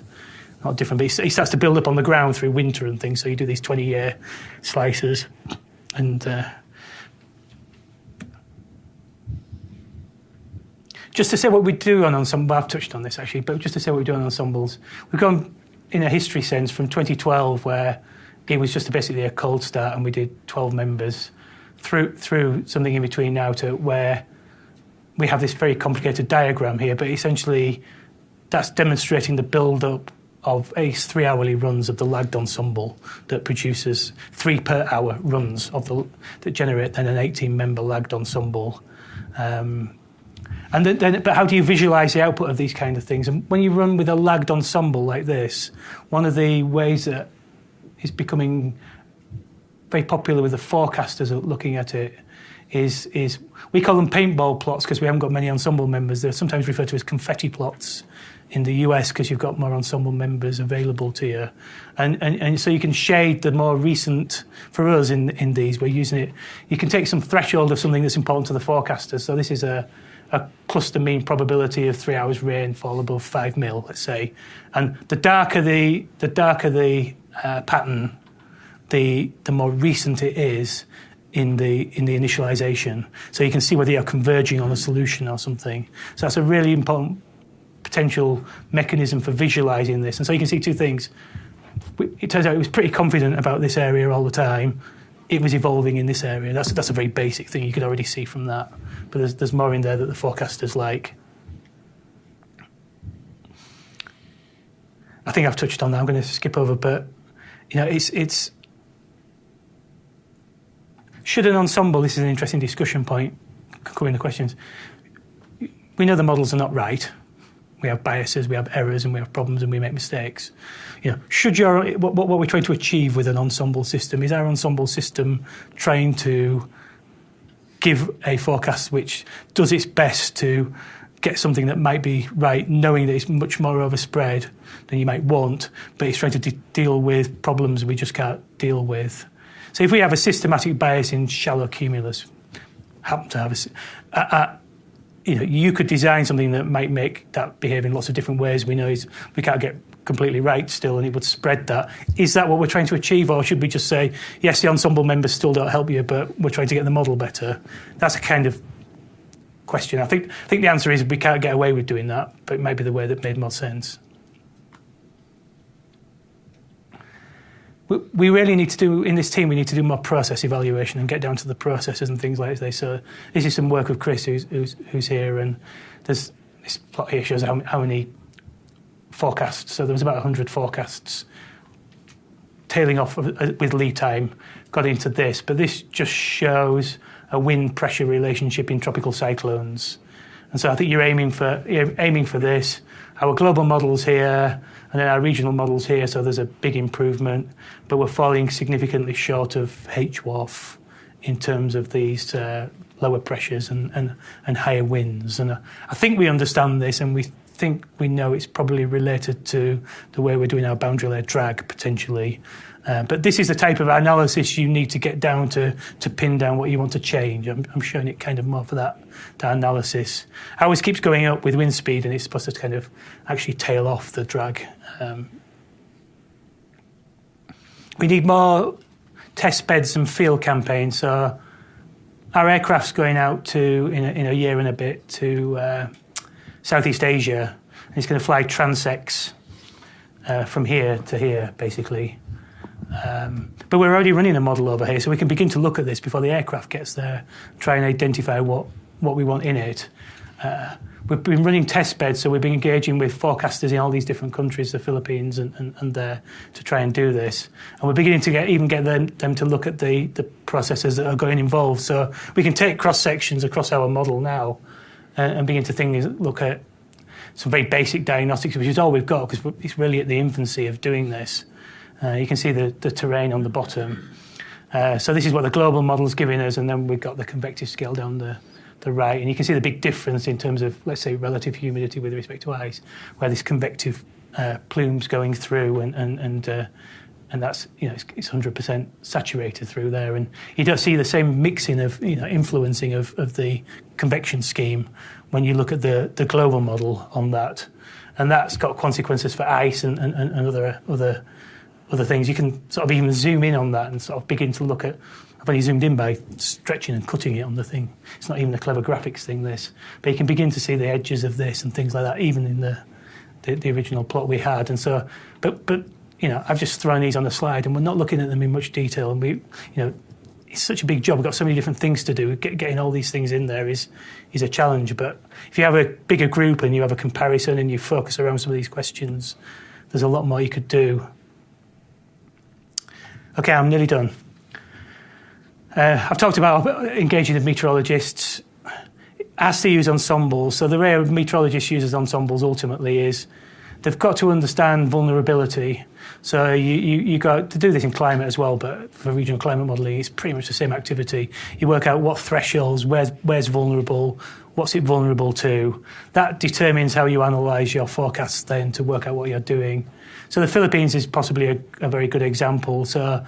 not different. But it starts to build up on the ground through winter and things. So you do these twenty year slices, and uh, just to say what we do on ensemble. I've touched on this actually, but just to say what we do on ensembles, we've gone in a history sense from 2012 where it was just basically a cold start and we did 12 members through through something in between now to where we have this very complicated diagram here, but essentially that's demonstrating the build-up of ACE three hourly runs of the lagged ensemble that produces three per hour runs of the that generate then an 18 member lagged ensemble. Um, And then, then, but how do you visualize the output of these kind of things? And when you run with a lagged ensemble like this, one of the ways that is becoming very popular with the forecasters looking at it is, is we call them paintball plots because we haven't got many ensemble members. They're sometimes referred to as confetti plots in the US because you've got more ensemble members available to you. And, and, and so you can shade the more recent, for us in, in these, we're using it, you can take some threshold of something that's important to the forecasters. So this is a, a cluster mean probability of three hours rainfall above five mil, let's say. And the darker the, the, darker the uh, pattern, the, the more recent it is in the in the initialization. So you can see whether you're converging on a solution or something. So that's a really important potential mechanism for visualizing this. And so you can see two things. It turns out it was pretty confident about this area all the time. It was evolving in this area. That's, that's a very basic thing you could already see from that. But there's, there's more in there that the forecasters like. I think I've touched on that. I'm going to skip over, but you know, it's it's should an ensemble. This is an interesting discussion point. Come in the questions. We know the models are not right we have biases, we have errors, and we have problems, and we make mistakes. You know, should your what, what we're trying to achieve with an ensemble system is our ensemble system trying to give a forecast which does its best to get something that might be right, knowing that it's much more overspread than you might want, but it's trying to de- deal with problems we just can't deal with. So if we have a systematic bias in shallow cumulus, happen to have a, a, you know, you could design something that might make that behave in lots of different ways. We know is we can't get completely right still, and it would spread that. Is that what we're trying to achieve, or should we just say, yes, the ensemble members still don't help you, but we're trying to get the model better? That's a kind of question. I think I think the answer is we can't get away with doing that, but it might be the way that made more sense. we really need to do in this team. We need to do more process evaluation and get down to the processes and things like this. So this is some work of Chris, who's who's, who's here, and there's this plot here shows how, how many forecasts. So there was about 100 forecasts tailing off uh, with lead time. Got into this, but this just shows a wind pressure relationship in tropical cyclones. And so I think you're aiming for you're aiming for this. Our global models here and then our regional models here, so there's a big improvement, but we're falling significantly short of HWRF in terms of these uh, lower pressures and, and, and higher winds. And uh, I think we understand this and we think we know it's probably related to the way we're doing our boundary layer drag potentially. Uh, but this is the type of analysis you need to get down to to pin down what you want to change. I'm, I'm showing it kind of more for that, that analysis. Ours keeps going up with wind speed, and it's supposed to kind of actually tail off the drag. Um, we need more test beds and field campaigns. So our aircraft's going out to in a, in a year and a bit to uh, Southeast Asia, and it's going to fly transects uh, from here to here, basically. Um, but we're already running a model over here, so we can begin to look at this before the aircraft gets there, try and identify what, what we want in it. Uh, we've been running test beds, so we've been engaging with forecasters in all these different countries, the Philippines and, and, and there, to try and do this. And we're beginning to get even get them, them to look at the, the processes that are going involved. So we can take cross sections across our model now and, uh, and begin to think, look at some very basic diagnostics, which is all we've got because it's really at the infancy of doing this. Uh, you can see the, the terrain on the bottom. Uh, so this is what the global model is giving us, and then we've got the convective scale down the, the right. And you can see the big difference in terms of, let's say, relative humidity with respect to ice, where this convective uh, plume's going through, and and and, uh, and that's you know it's, it's 100% saturated through there. And you don't see the same mixing of you know influencing of, of the convection scheme when you look at the the global model on that, and that's got consequences for ice and, and, and other other other things. You can sort of even zoom in on that and sort of begin to look at. I've only zoomed in by stretching and cutting it on the thing. It's not even a clever graphics thing, this. But you can begin to see the edges of this and things like that, even in the, the, the original plot we had. And so, but, but, you know, I've just thrown these on the slide and we're not looking at them in much detail. And we, you know, it's such a big job. We've got so many different things to do. Get, getting all these things in there is is a challenge. But if you have a bigger group and you have a comparison and you focus around some of these questions, there's a lot more you could do. Okay, I'm nearly done. Uh, I've talked about engaging with meteorologists. As they use ensembles, so the way a meteorologist uses ensembles ultimately is they've got to understand vulnerability. So you, you, you got to do this in climate as well, but for regional climate modelling, it's pretty much the same activity. You work out what thresholds, where's, where's vulnerable, what's it vulnerable to. That determines how you analyse your forecasts then to work out what you're doing. So the Philippines is possibly a, a very good example. So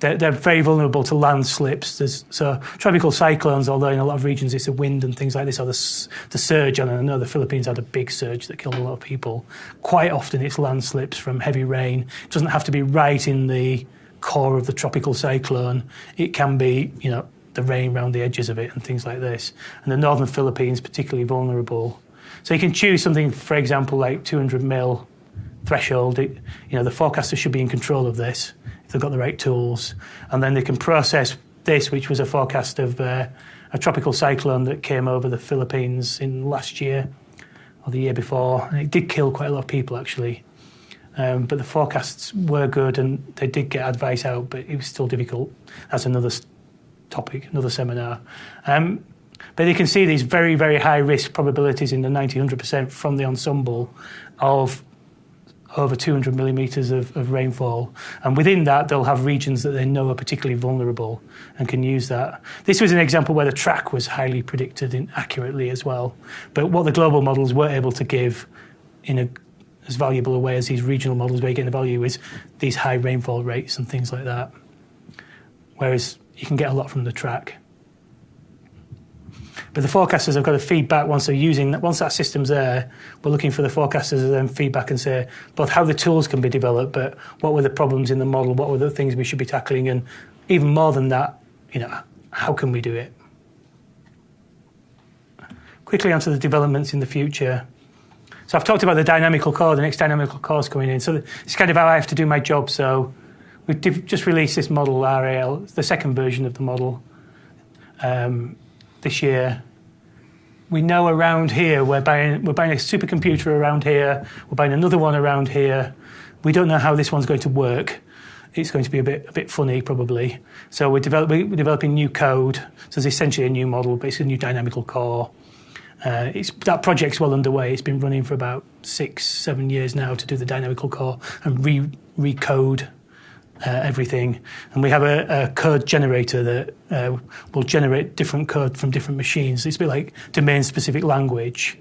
they're, they're, very vulnerable to landslips. So tropical cyclones, although in a lot of regions it's the wind and things like this, or the, the surge. And I know the Philippines had a big surge that killed a lot of people. Quite often it's landslips from heavy rain. It doesn't have to be right in the core of the tropical cyclone. It can be, you know, the rain around the edges of it and things like this. And the northern Philippines particularly vulnerable. So you can choose something, for example, like 200 mil threshold. It, you know, the forecaster should be in control of this if they've got the right tools, and then they can process this, which was a forecast of uh, a tropical cyclone that came over the Philippines in last year or the year before, and it did kill quite a lot of people actually. Um, but the forecasts were good, and they did get advice out, but it was still difficult. That's another topic, another seminar. Um, but you can see these very, very high risk probabilities in the 90, 100% from the ensemble of over 200 millimetres of, of, rainfall. And within that, they'll have regions that they know are particularly vulnerable and can use that. This was an example where the track was highly predicted in, accurately as well. But what the global models were able to give in a, as valuable a way as these regional models where you get the value is these high rainfall rates and things like that. Whereas you can get a lot from the track. But the forecasters have got to feedback once they're using that. Once that system's there, we're looking for the forecasters to then feedback and say both how the tools can be developed, but what were the problems in the model, what were the things we should be tackling, and even more than that, you know, how can we do it? Quickly onto the developments in the future. So I've talked about the dynamical core, the next dynamical core is coming in. So it's kind of how I have to do my job. So we've just released this model RAL, the second version of the model. Um, this year. We know around here we're buying we're buying a supercomputer around here. We're buying another one around here. We don't know how this one's going to work. It's going to be a bit a bit funny probably. So we're, develop, we're developing new code. So it's essentially a new model, basically a new dynamical core. Uh, it's, that project's well underway. It's been running for about six, seven years now to do the dynamical core and re recode uh, everything. And we have a, a code generator that uh, will generate different code from different machines. It's a bit like domain-specific language.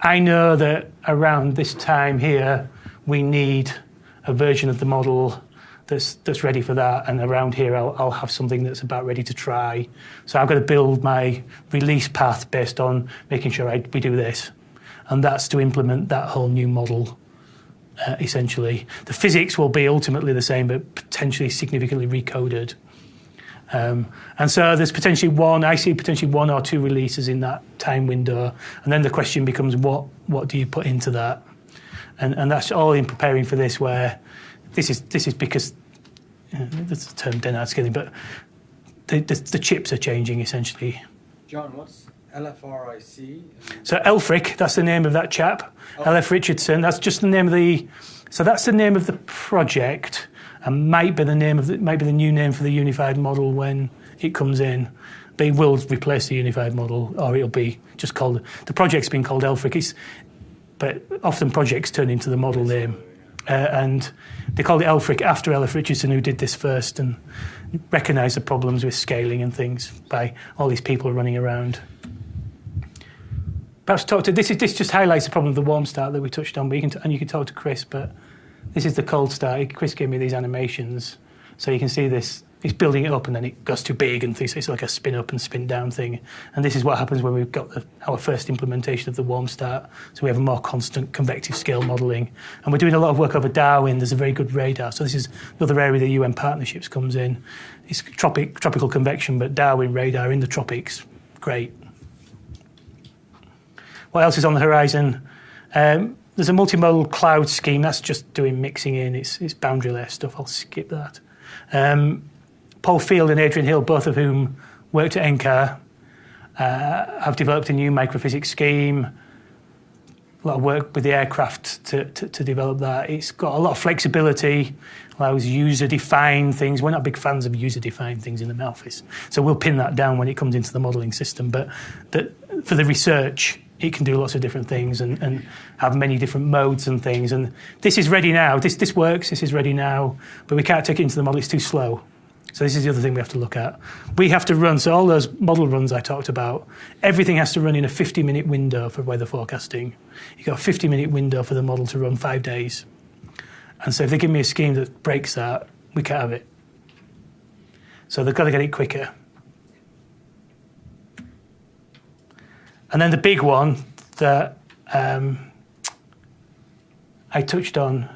I know that around this time here, we need a version of the model that's, that's ready for that. And around here, I'll, I'll have something that's about ready to try. So I've got to build my release path based on making sure I, we do this. And that's to implement that whole new model. Uh, essentially. The physics will be ultimately the same, but potentially significantly recoded. Um, and so there's potentially one, I see potentially one or two releases in that time window. And then the question becomes what, what do you put into that? And, and that's all in preparing for this, where this is, this is because, you know, that's the term Dennard scaling, but the, the, the chips are changing essentially. John, what's LFRIC. So LFRic, that's the name of that chap. Oh. LF Richardson. That's just the name of the. So that's the name of the project, and might be the name of the, might be the new name for the unified model when it comes in. But it will replace the unified model, or it'll be just called. The project's been called LFRic. It's, but often projects turn into the model name, uh, and they called it LFRic after LF Richardson, who did this first and recognised the problems with scaling and things by all these people running around perhaps talk to this. Is, this just highlights the problem of the warm start that we touched on. But you can and you can talk to Chris. But this is the cold start. Chris gave me these animations, so you can see this. He's building it up, and then it goes too big, and things. It's like a spin up and spin down thing. And this is what happens when we've got the, our first implementation of the warm start. So we have a more constant convective scale modelling, and we're doing a lot of work over Darwin. There's a very good radar. So this is another area the UN partnerships comes in. It's tropic, tropical convection, but Darwin radar in the tropics, great. What else is on the horizon? Um, there's a multimodal cloud scheme. That's just doing mixing in. It's, it's boundary layer stuff. I'll skip that. Um, Paul Field and Adrian Hill, both of whom worked at NCAR, uh, have developed a new microphysics scheme. A lot of work with the aircraft to, to, to develop that. It's got a lot of flexibility, allows user-defined things. We're not big fans of user-defined things in the Met Office, so we'll pin that down when it comes into the modelling system. But for the research, it can do lots of different things and, and have many different modes and things. And this is ready now. This, this works, this is ready now, but we can't take it into the model, it's too slow. So this is the other thing we have to look at. We have to run, so all those model runs I talked about, everything has to run in a 50 minute window for weather forecasting. You've got a 50 minute window for the model to run five days. And so if they give me a scheme that breaks that, we can't have it. So they've got to get it quicker. And then the big one that um, I touched on,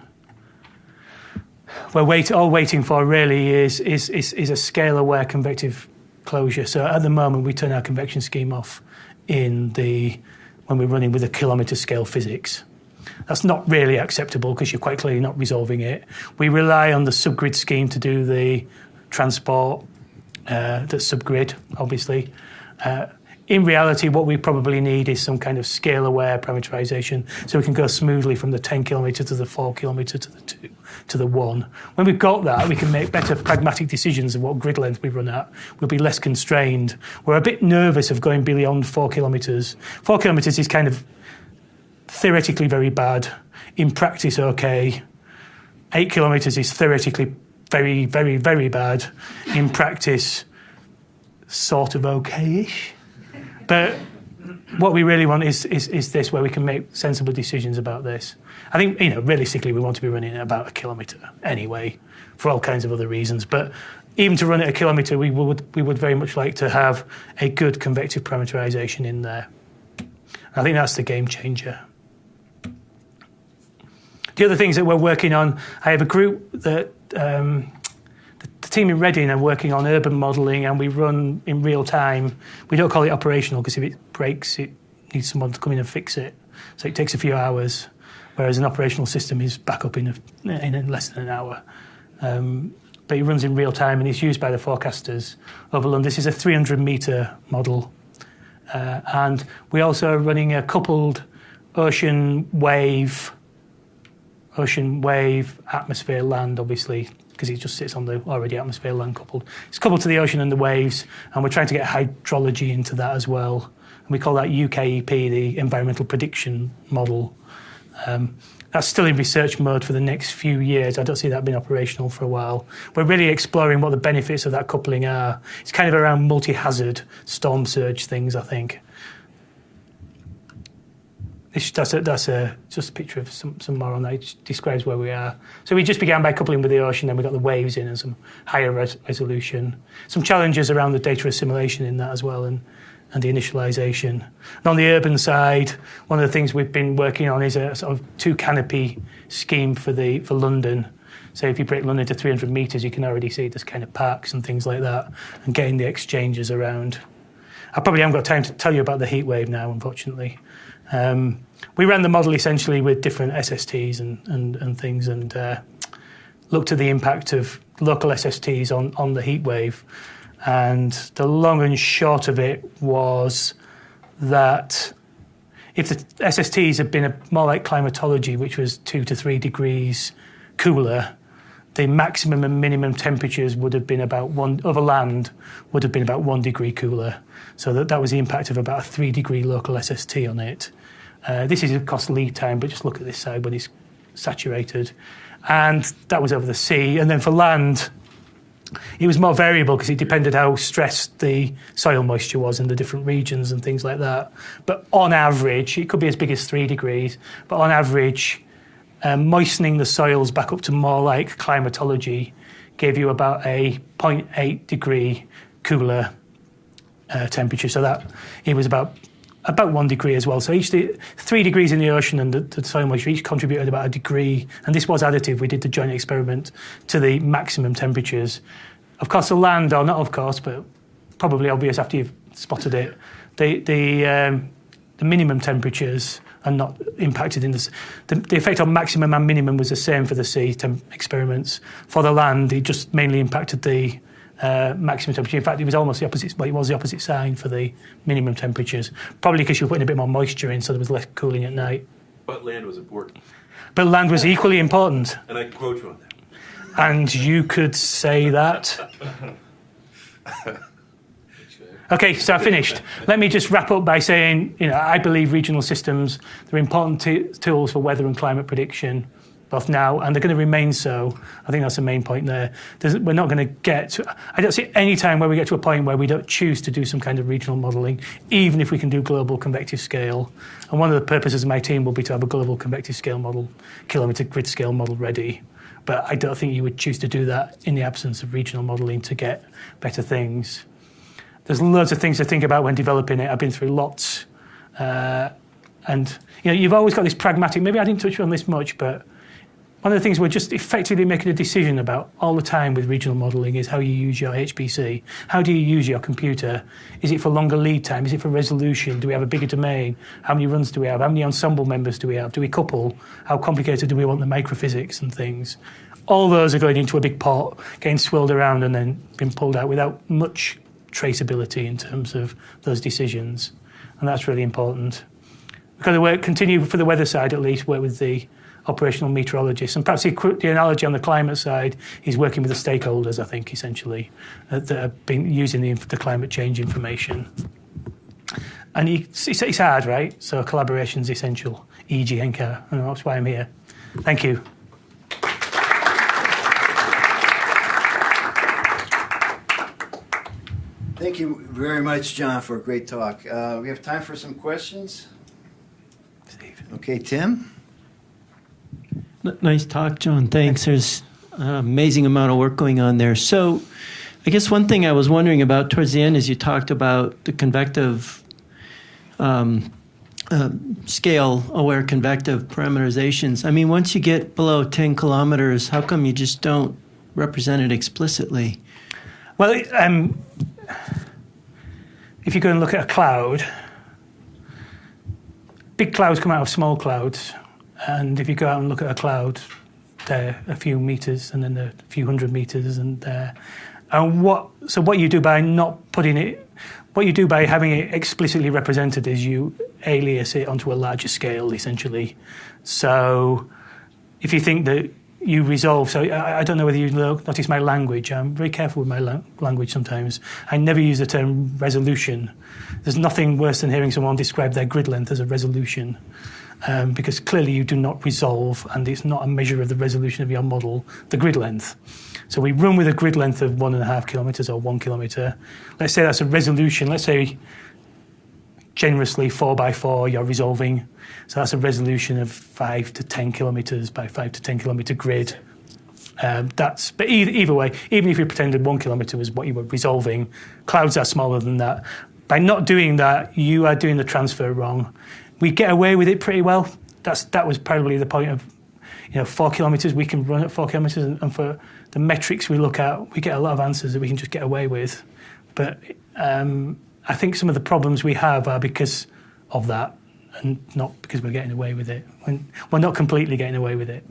we're wait, all waiting for really is, is, is, is a scale aware convective closure. So at the moment, we turn our convection scheme off in the when we're running with a kilometre scale physics. That's not really acceptable because you're quite clearly not resolving it. We rely on the subgrid scheme to do the transport, uh, the subgrid, obviously. Uh, in reality, what we probably need is some kind of scale aware parameterization so we can go smoothly from the 10 kilometre to the 4 kilometre to the 2 to the 1. When we've got that, we can make better pragmatic decisions of what grid length we run at. We'll be less constrained. We're a bit nervous of going beyond 4 kilometres. 4 kilometres is kind of theoretically very bad, in practice, okay. Eight kilometres is theoretically very, very, very bad, in practice, sort of okay ish. But what we really want is, is, is this, where we can make sensible decisions about this. I think, you know, realistically, we want to be running at about a kilometre anyway, for all kinds of other reasons. But even to run at a kilometre, we would, we would very much like to have a good convective parameterization in there. I think that's the game changer. The other things that we're working on, I have a group that um, team in Reading are working on urban modelling, and we run in real time. We don't call it operational because if it breaks, it needs someone to come in and fix it. So it takes a few hours, whereas an operational system is back up in, a, in less than an hour. Um, but it runs in real time and it's used by the forecasters over London. This is a 300 metre model. Uh, and we also are running a coupled ocean wave ocean wave, atmosphere, land, obviously, because it just sits on the already atmosphere land coupled. It's coupled to the ocean and the waves, and we're trying to get hydrology into that as well. And we call that UKEP, the Environmental Prediction Model. Um, that's still in research mode for the next few years. I don't see that being operational for a while. We're really exploring what the benefits of that coupling are. It's kind of around multi hazard storm surge things, I think. This, that's a, that's a just a picture of some, some more on that. It describes where we are. So we just began by coupling with the ocean, then we got the waves in and some higher res- resolution. Some challenges around the data assimilation in that as well, and and the initialization. And on the urban side, one of the things we've been working on is a sort of two canopy scheme for the for London. So if you break London to 300 metres, you can already see there's kind of parks and things like that, and getting the exchanges around. I probably haven't got time to tell you about the heat wave now, unfortunately. Um, we ran the model essentially with different SSTs and, and, and things and uh, looked at the impact of local SSTs on, on the heat wave. And the long and short of it was that if the SSTs had been a, more like climatology, which was two to three degrees cooler, the maximum and minimum temperatures would have been about one over land would have been about one degree cooler. So that, that was the impact of about a three degree local SST on it. Uh, this is, of course, lead time, but just look at this side when it's saturated. And that was over the sea. And then for land, it was more variable because it depended how stressed the soil moisture was in the different regions and things like that. But on average, it could be as big as three degrees, but on average, um, moistening the soils back up to more like climatology gave you about a 0.8 degree cooler uh, temperature. So that it was about about one degree as well. So each three degrees in the ocean and the, the soil moisture each contributed about a degree. And this was additive. We did the joint experiment to the maximum temperatures. Of course, the land, or not of course, but probably obvious after you've spotted it, the the, um, the minimum temperatures are not impacted in this. The, the, effect on maximum and minimum was the same for the sea experiments. For the land, it just mainly impacted the uh, maximum temperature. In fact, it was almost the opposite. Well, it was the opposite sign for the minimum temperatures. Probably because you were putting a bit more moisture in, so there was less cooling at night. But land was important. But land was equally important. And I can quote you on that. And you could say that. Okay, so I finished. Let me just wrap up by saying, you know, I believe regional systems they're important tools for weather and climate prediction, both now and they're going to remain so. I think that's the main point there. There's, we're not going to get. To, I don't see any time where we get to a point where we don't choose to do some kind of regional modelling, even if we can do global convective scale. And one of the purposes of my team will be to have a global convective scale model, kilometre grid scale model ready. But I don't think you would choose to do that in the absence of regional modelling to get better things there's loads of things to think about when developing it. I've been through lots. Uh, and you know, you've always got this pragmatic. Maybe I didn't touch on this much, but one of the things we're just effectively making a decision about all the time with regional modelling is how you use your HPC. How do you use your computer? Is it for longer lead time? Is it for resolution? Do we have a bigger domain? How many runs do we have? How many ensemble members do we have? Do we couple? How complicated do we want the microphysics and things? All those are going into a big pot, getting swirled around and then being pulled out without much traceability in terms of those decisions, and that's really important. We've got to work, continue for the weather side at least, work with the operational meteorologists, and perhaps the, the analogy on the climate side is working with the stakeholders. I think essentially uh, that have been using the, the climate change information. And it's, it's hard, right? So collaboration is essential. E.g., Henka, and that's why I'm here. Thank you. Thank you very much, John, for a great talk. Uh, we have time for some questions. Steve. Okay, Tim? Nice talk, John. Thanks. There's an amazing amount of work going on there. So, I guess one thing I was wondering about towards the end is you talked about the convective um, uh, scale aware convective parameterizations. I mean, once you get below 10 kilometers, how come you just don't represent it explicitly? Well, um, if you go and look at a cloud, big clouds come out of small clouds, and if you go out and look at a cloud, they're a few meters, and then a few hundred meters, and there. And what? So what you do by not putting it, what you do by having it explicitly represented is you alias it onto a larger scale, essentially. So if you think that you resolve. So I, I don't know whether you notice my language. I'm very careful with my la- language sometimes. I never use the term resolution. There's nothing worse than hearing someone describe their grid length as a resolution. Um, because clearly you do not resolve, and it's not a measure of the resolution of your model, the grid length. So we run with a grid length of one and a half kilometres or one kilometre. Let's say that's a resolution. Let's say generously four by four you're resolving. So that's a resolution of five to 10 kilometres by five to 10 kilometre grid. Um, that's, but either, either way, even if you pretended one kilometre was what you were resolving, clouds are smaller than that. By not doing that, you are doing the transfer wrong. We get away with it pretty well. That's, that was probably the point of, you know, four kilometres, we can run at four kilometres, and, and for the metrics we look at, we get a lot of answers that we can just get away with. But um, I think some of the problems we have are because of that and not because we're getting away with it. When we're not completely getting away with it.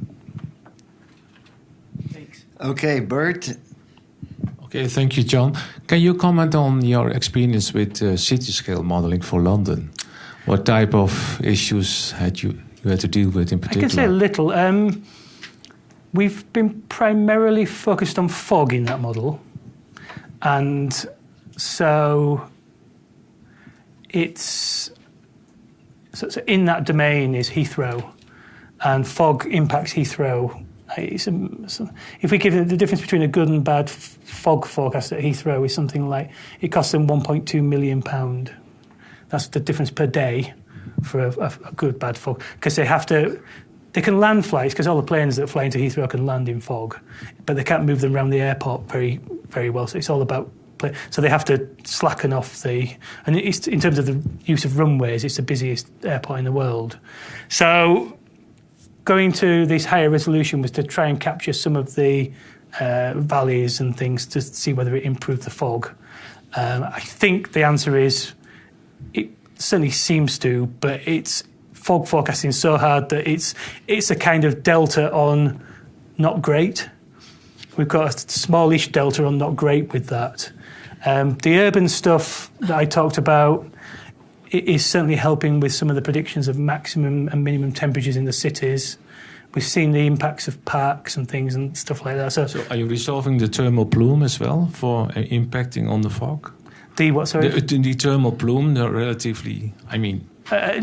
Thanks. Okay, Bert. Okay, thank you, John. Can you comment on your experience with uh, city scale modeling for London? What type of issues had you you had to deal with in particular? I can say a little. Um, we've been primarily focused on fog in that model, and so it's so, so in that domain is Heathrow, and fog impacts Heathrow. It's a, so if we give it the difference between a good and bad f- fog forecast at Heathrow is something like it costs them 1.2 million pound. That's the difference per day for a, a, a good bad fog because they have to. They can land flights because all the planes that fly into Heathrow can land in fog, but they can't move them around the airport very very well. So it's all about so they have to slacken off the and in terms of the use of runways it's the busiest airport in the world so going to this higher resolution was to try and capture some of the uh, valleys and things to see whether it improved the fog um, I think the answer is it certainly seems to but it's fog forecasting so hard that it's it's a kind of delta on not great we've got a smallish delta on not great with that um, the urban stuff that I talked about is certainly helping with some of the predictions of maximum and minimum temperatures in the cities. We've seen the impacts of parks and things and stuff like that. So, So are you resolving the thermal plume as well for uh, impacting on the fog? The what? Sorry. The, the thermal plume, they're relatively, I mean, Uh,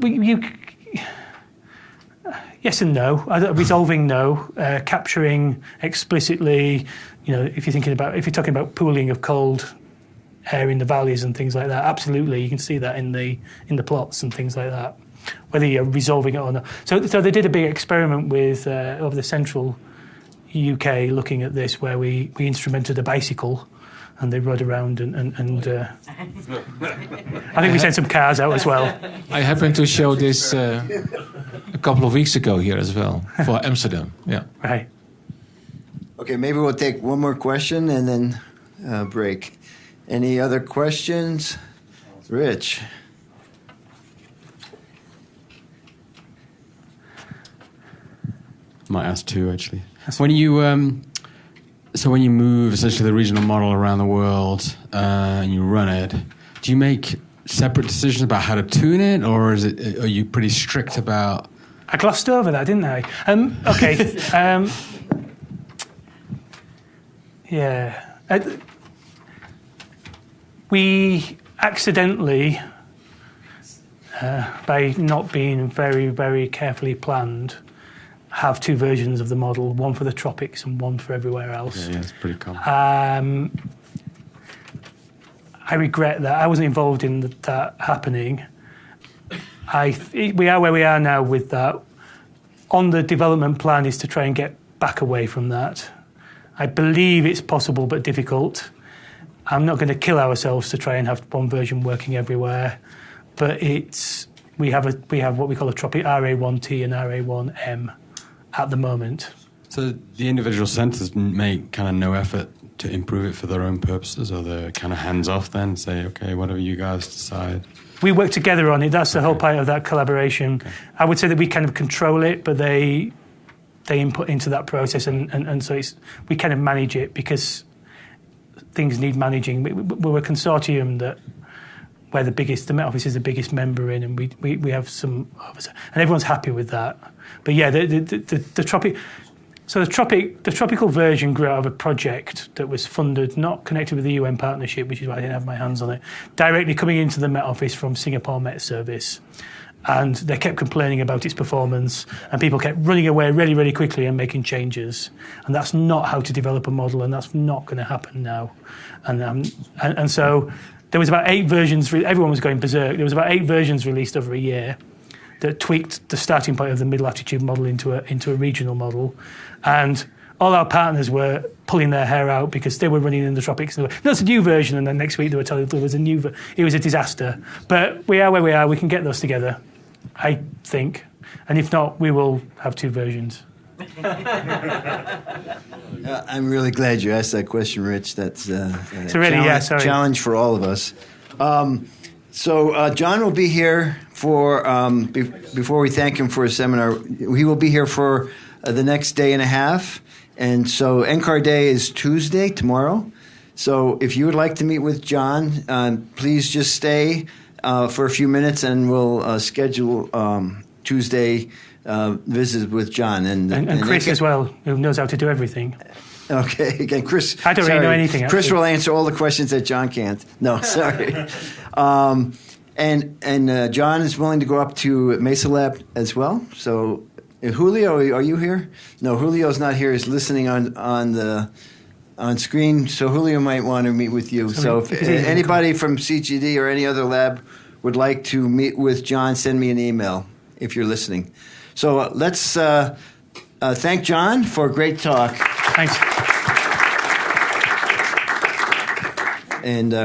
we- you, yes and no. Uh, Resolving no. Uh, capturing explicitly. You know, if you're thinking about if you're talking about pooling of cold air in the valleys and things like that, absolutely, you can see that in the in the plots and things like that. Whether you're resolving it or not. So, so they did a big experiment with uh, over the central UK, looking at this, where we we instrumented a bicycle. And they rode around, and, and, and uh, I think we sent some cars out as well. I happened to show this uh, a couple of weeks ago here as well for Amsterdam. Yeah. Right. Okay, maybe we'll take one more question and then uh, break. Any other questions? Rich. Might ask two actually. When you um, so when you move essentially the regional model around the world uh, and you run it, do you make separate decisions about how to tune it, or is it are you pretty strict about? I glossed over that, didn't I? Um, okay. um, yeah. Uh, we accidentally, uh, by not being very, very carefully planned, have two versions of the model one for the tropics and one for everywhere else. Yeah, yeah it's pretty common. Um, I regret that I wasn't involved in that happening. I we are where we are now with that. On the development plan is to try and get back away from that. I believe it's possible but difficult. I'm not going to kill ourselves to try and have one version working everywhere, but it's we have a we have what we call a tropic RA1T and RA1M at the moment. So the individual centres make kind of no effort to improve it for their own purposes, or they're kind of hands off. Then say, okay, whatever you guys decide. we work together on it. That's the whole part of that collaboration. I would say that we kind of control it, but they they input into that process, and, and, and so it's, we kind of manage it because things need managing. We- we're a consortium that where the biggest, the Met Office is the biggest member in, and we, we, we have some and everyone's happy with that. But yeah, the the, the, the, the tropic. So the tropic, the tropical version grew out of a project that was funded, not connected with the UN partnership, which is why I didn't have my hands on it, directly coming into the Met Office from Singapore Met Service. And they kept complaining about its performance, and people kept running away really, really quickly and making changes. And that's not how to develop a model, and that's not going to happen now. And, um, and, and so there was about eight versions, everyone was going berserk. There was about eight versions released over a year that tweaked the starting point of the middle altitude model into a into a regional model, and all our partners were pulling their hair out because they were running in the tropics. And were, That's a new version, and then next week they were telling there was a new. It was a disaster. But we are where we are. We can get those together, I think, and if not, we will have two versions. Uh, I'm really glad you asked that question, Rich. That's uh, a So really, yeah, challenge, sorry. challenge for all of us. Um, so uh, John will be here for um, be- before we thank him for his seminar. He will be here for uh, the next day and a half, and so NCAR Day is Tuesday tomorrow. So if you would like to meet with John, um, please just stay uh, for a few minutes, and we'll uh, schedule um, Tuesday uh, visits with John and And, and Chris NCAR as well, who knows how to do everything. Okay, again, Chris. I don't really know anything, Chris actually. will answer all the questions that John can't. No, sorry. um, and and uh, John is willing to go up to Mesa Lab as well. So, uh, Julio, are you here? No, Julio's not here. He's listening on on the on screen. So Julio might want to meet with you. So, if because anybody from CGD or any other lab would like to meet with John, send me an email if you're listening. So uh, let's uh, uh, thank John for a great talk. Thanks. And uh,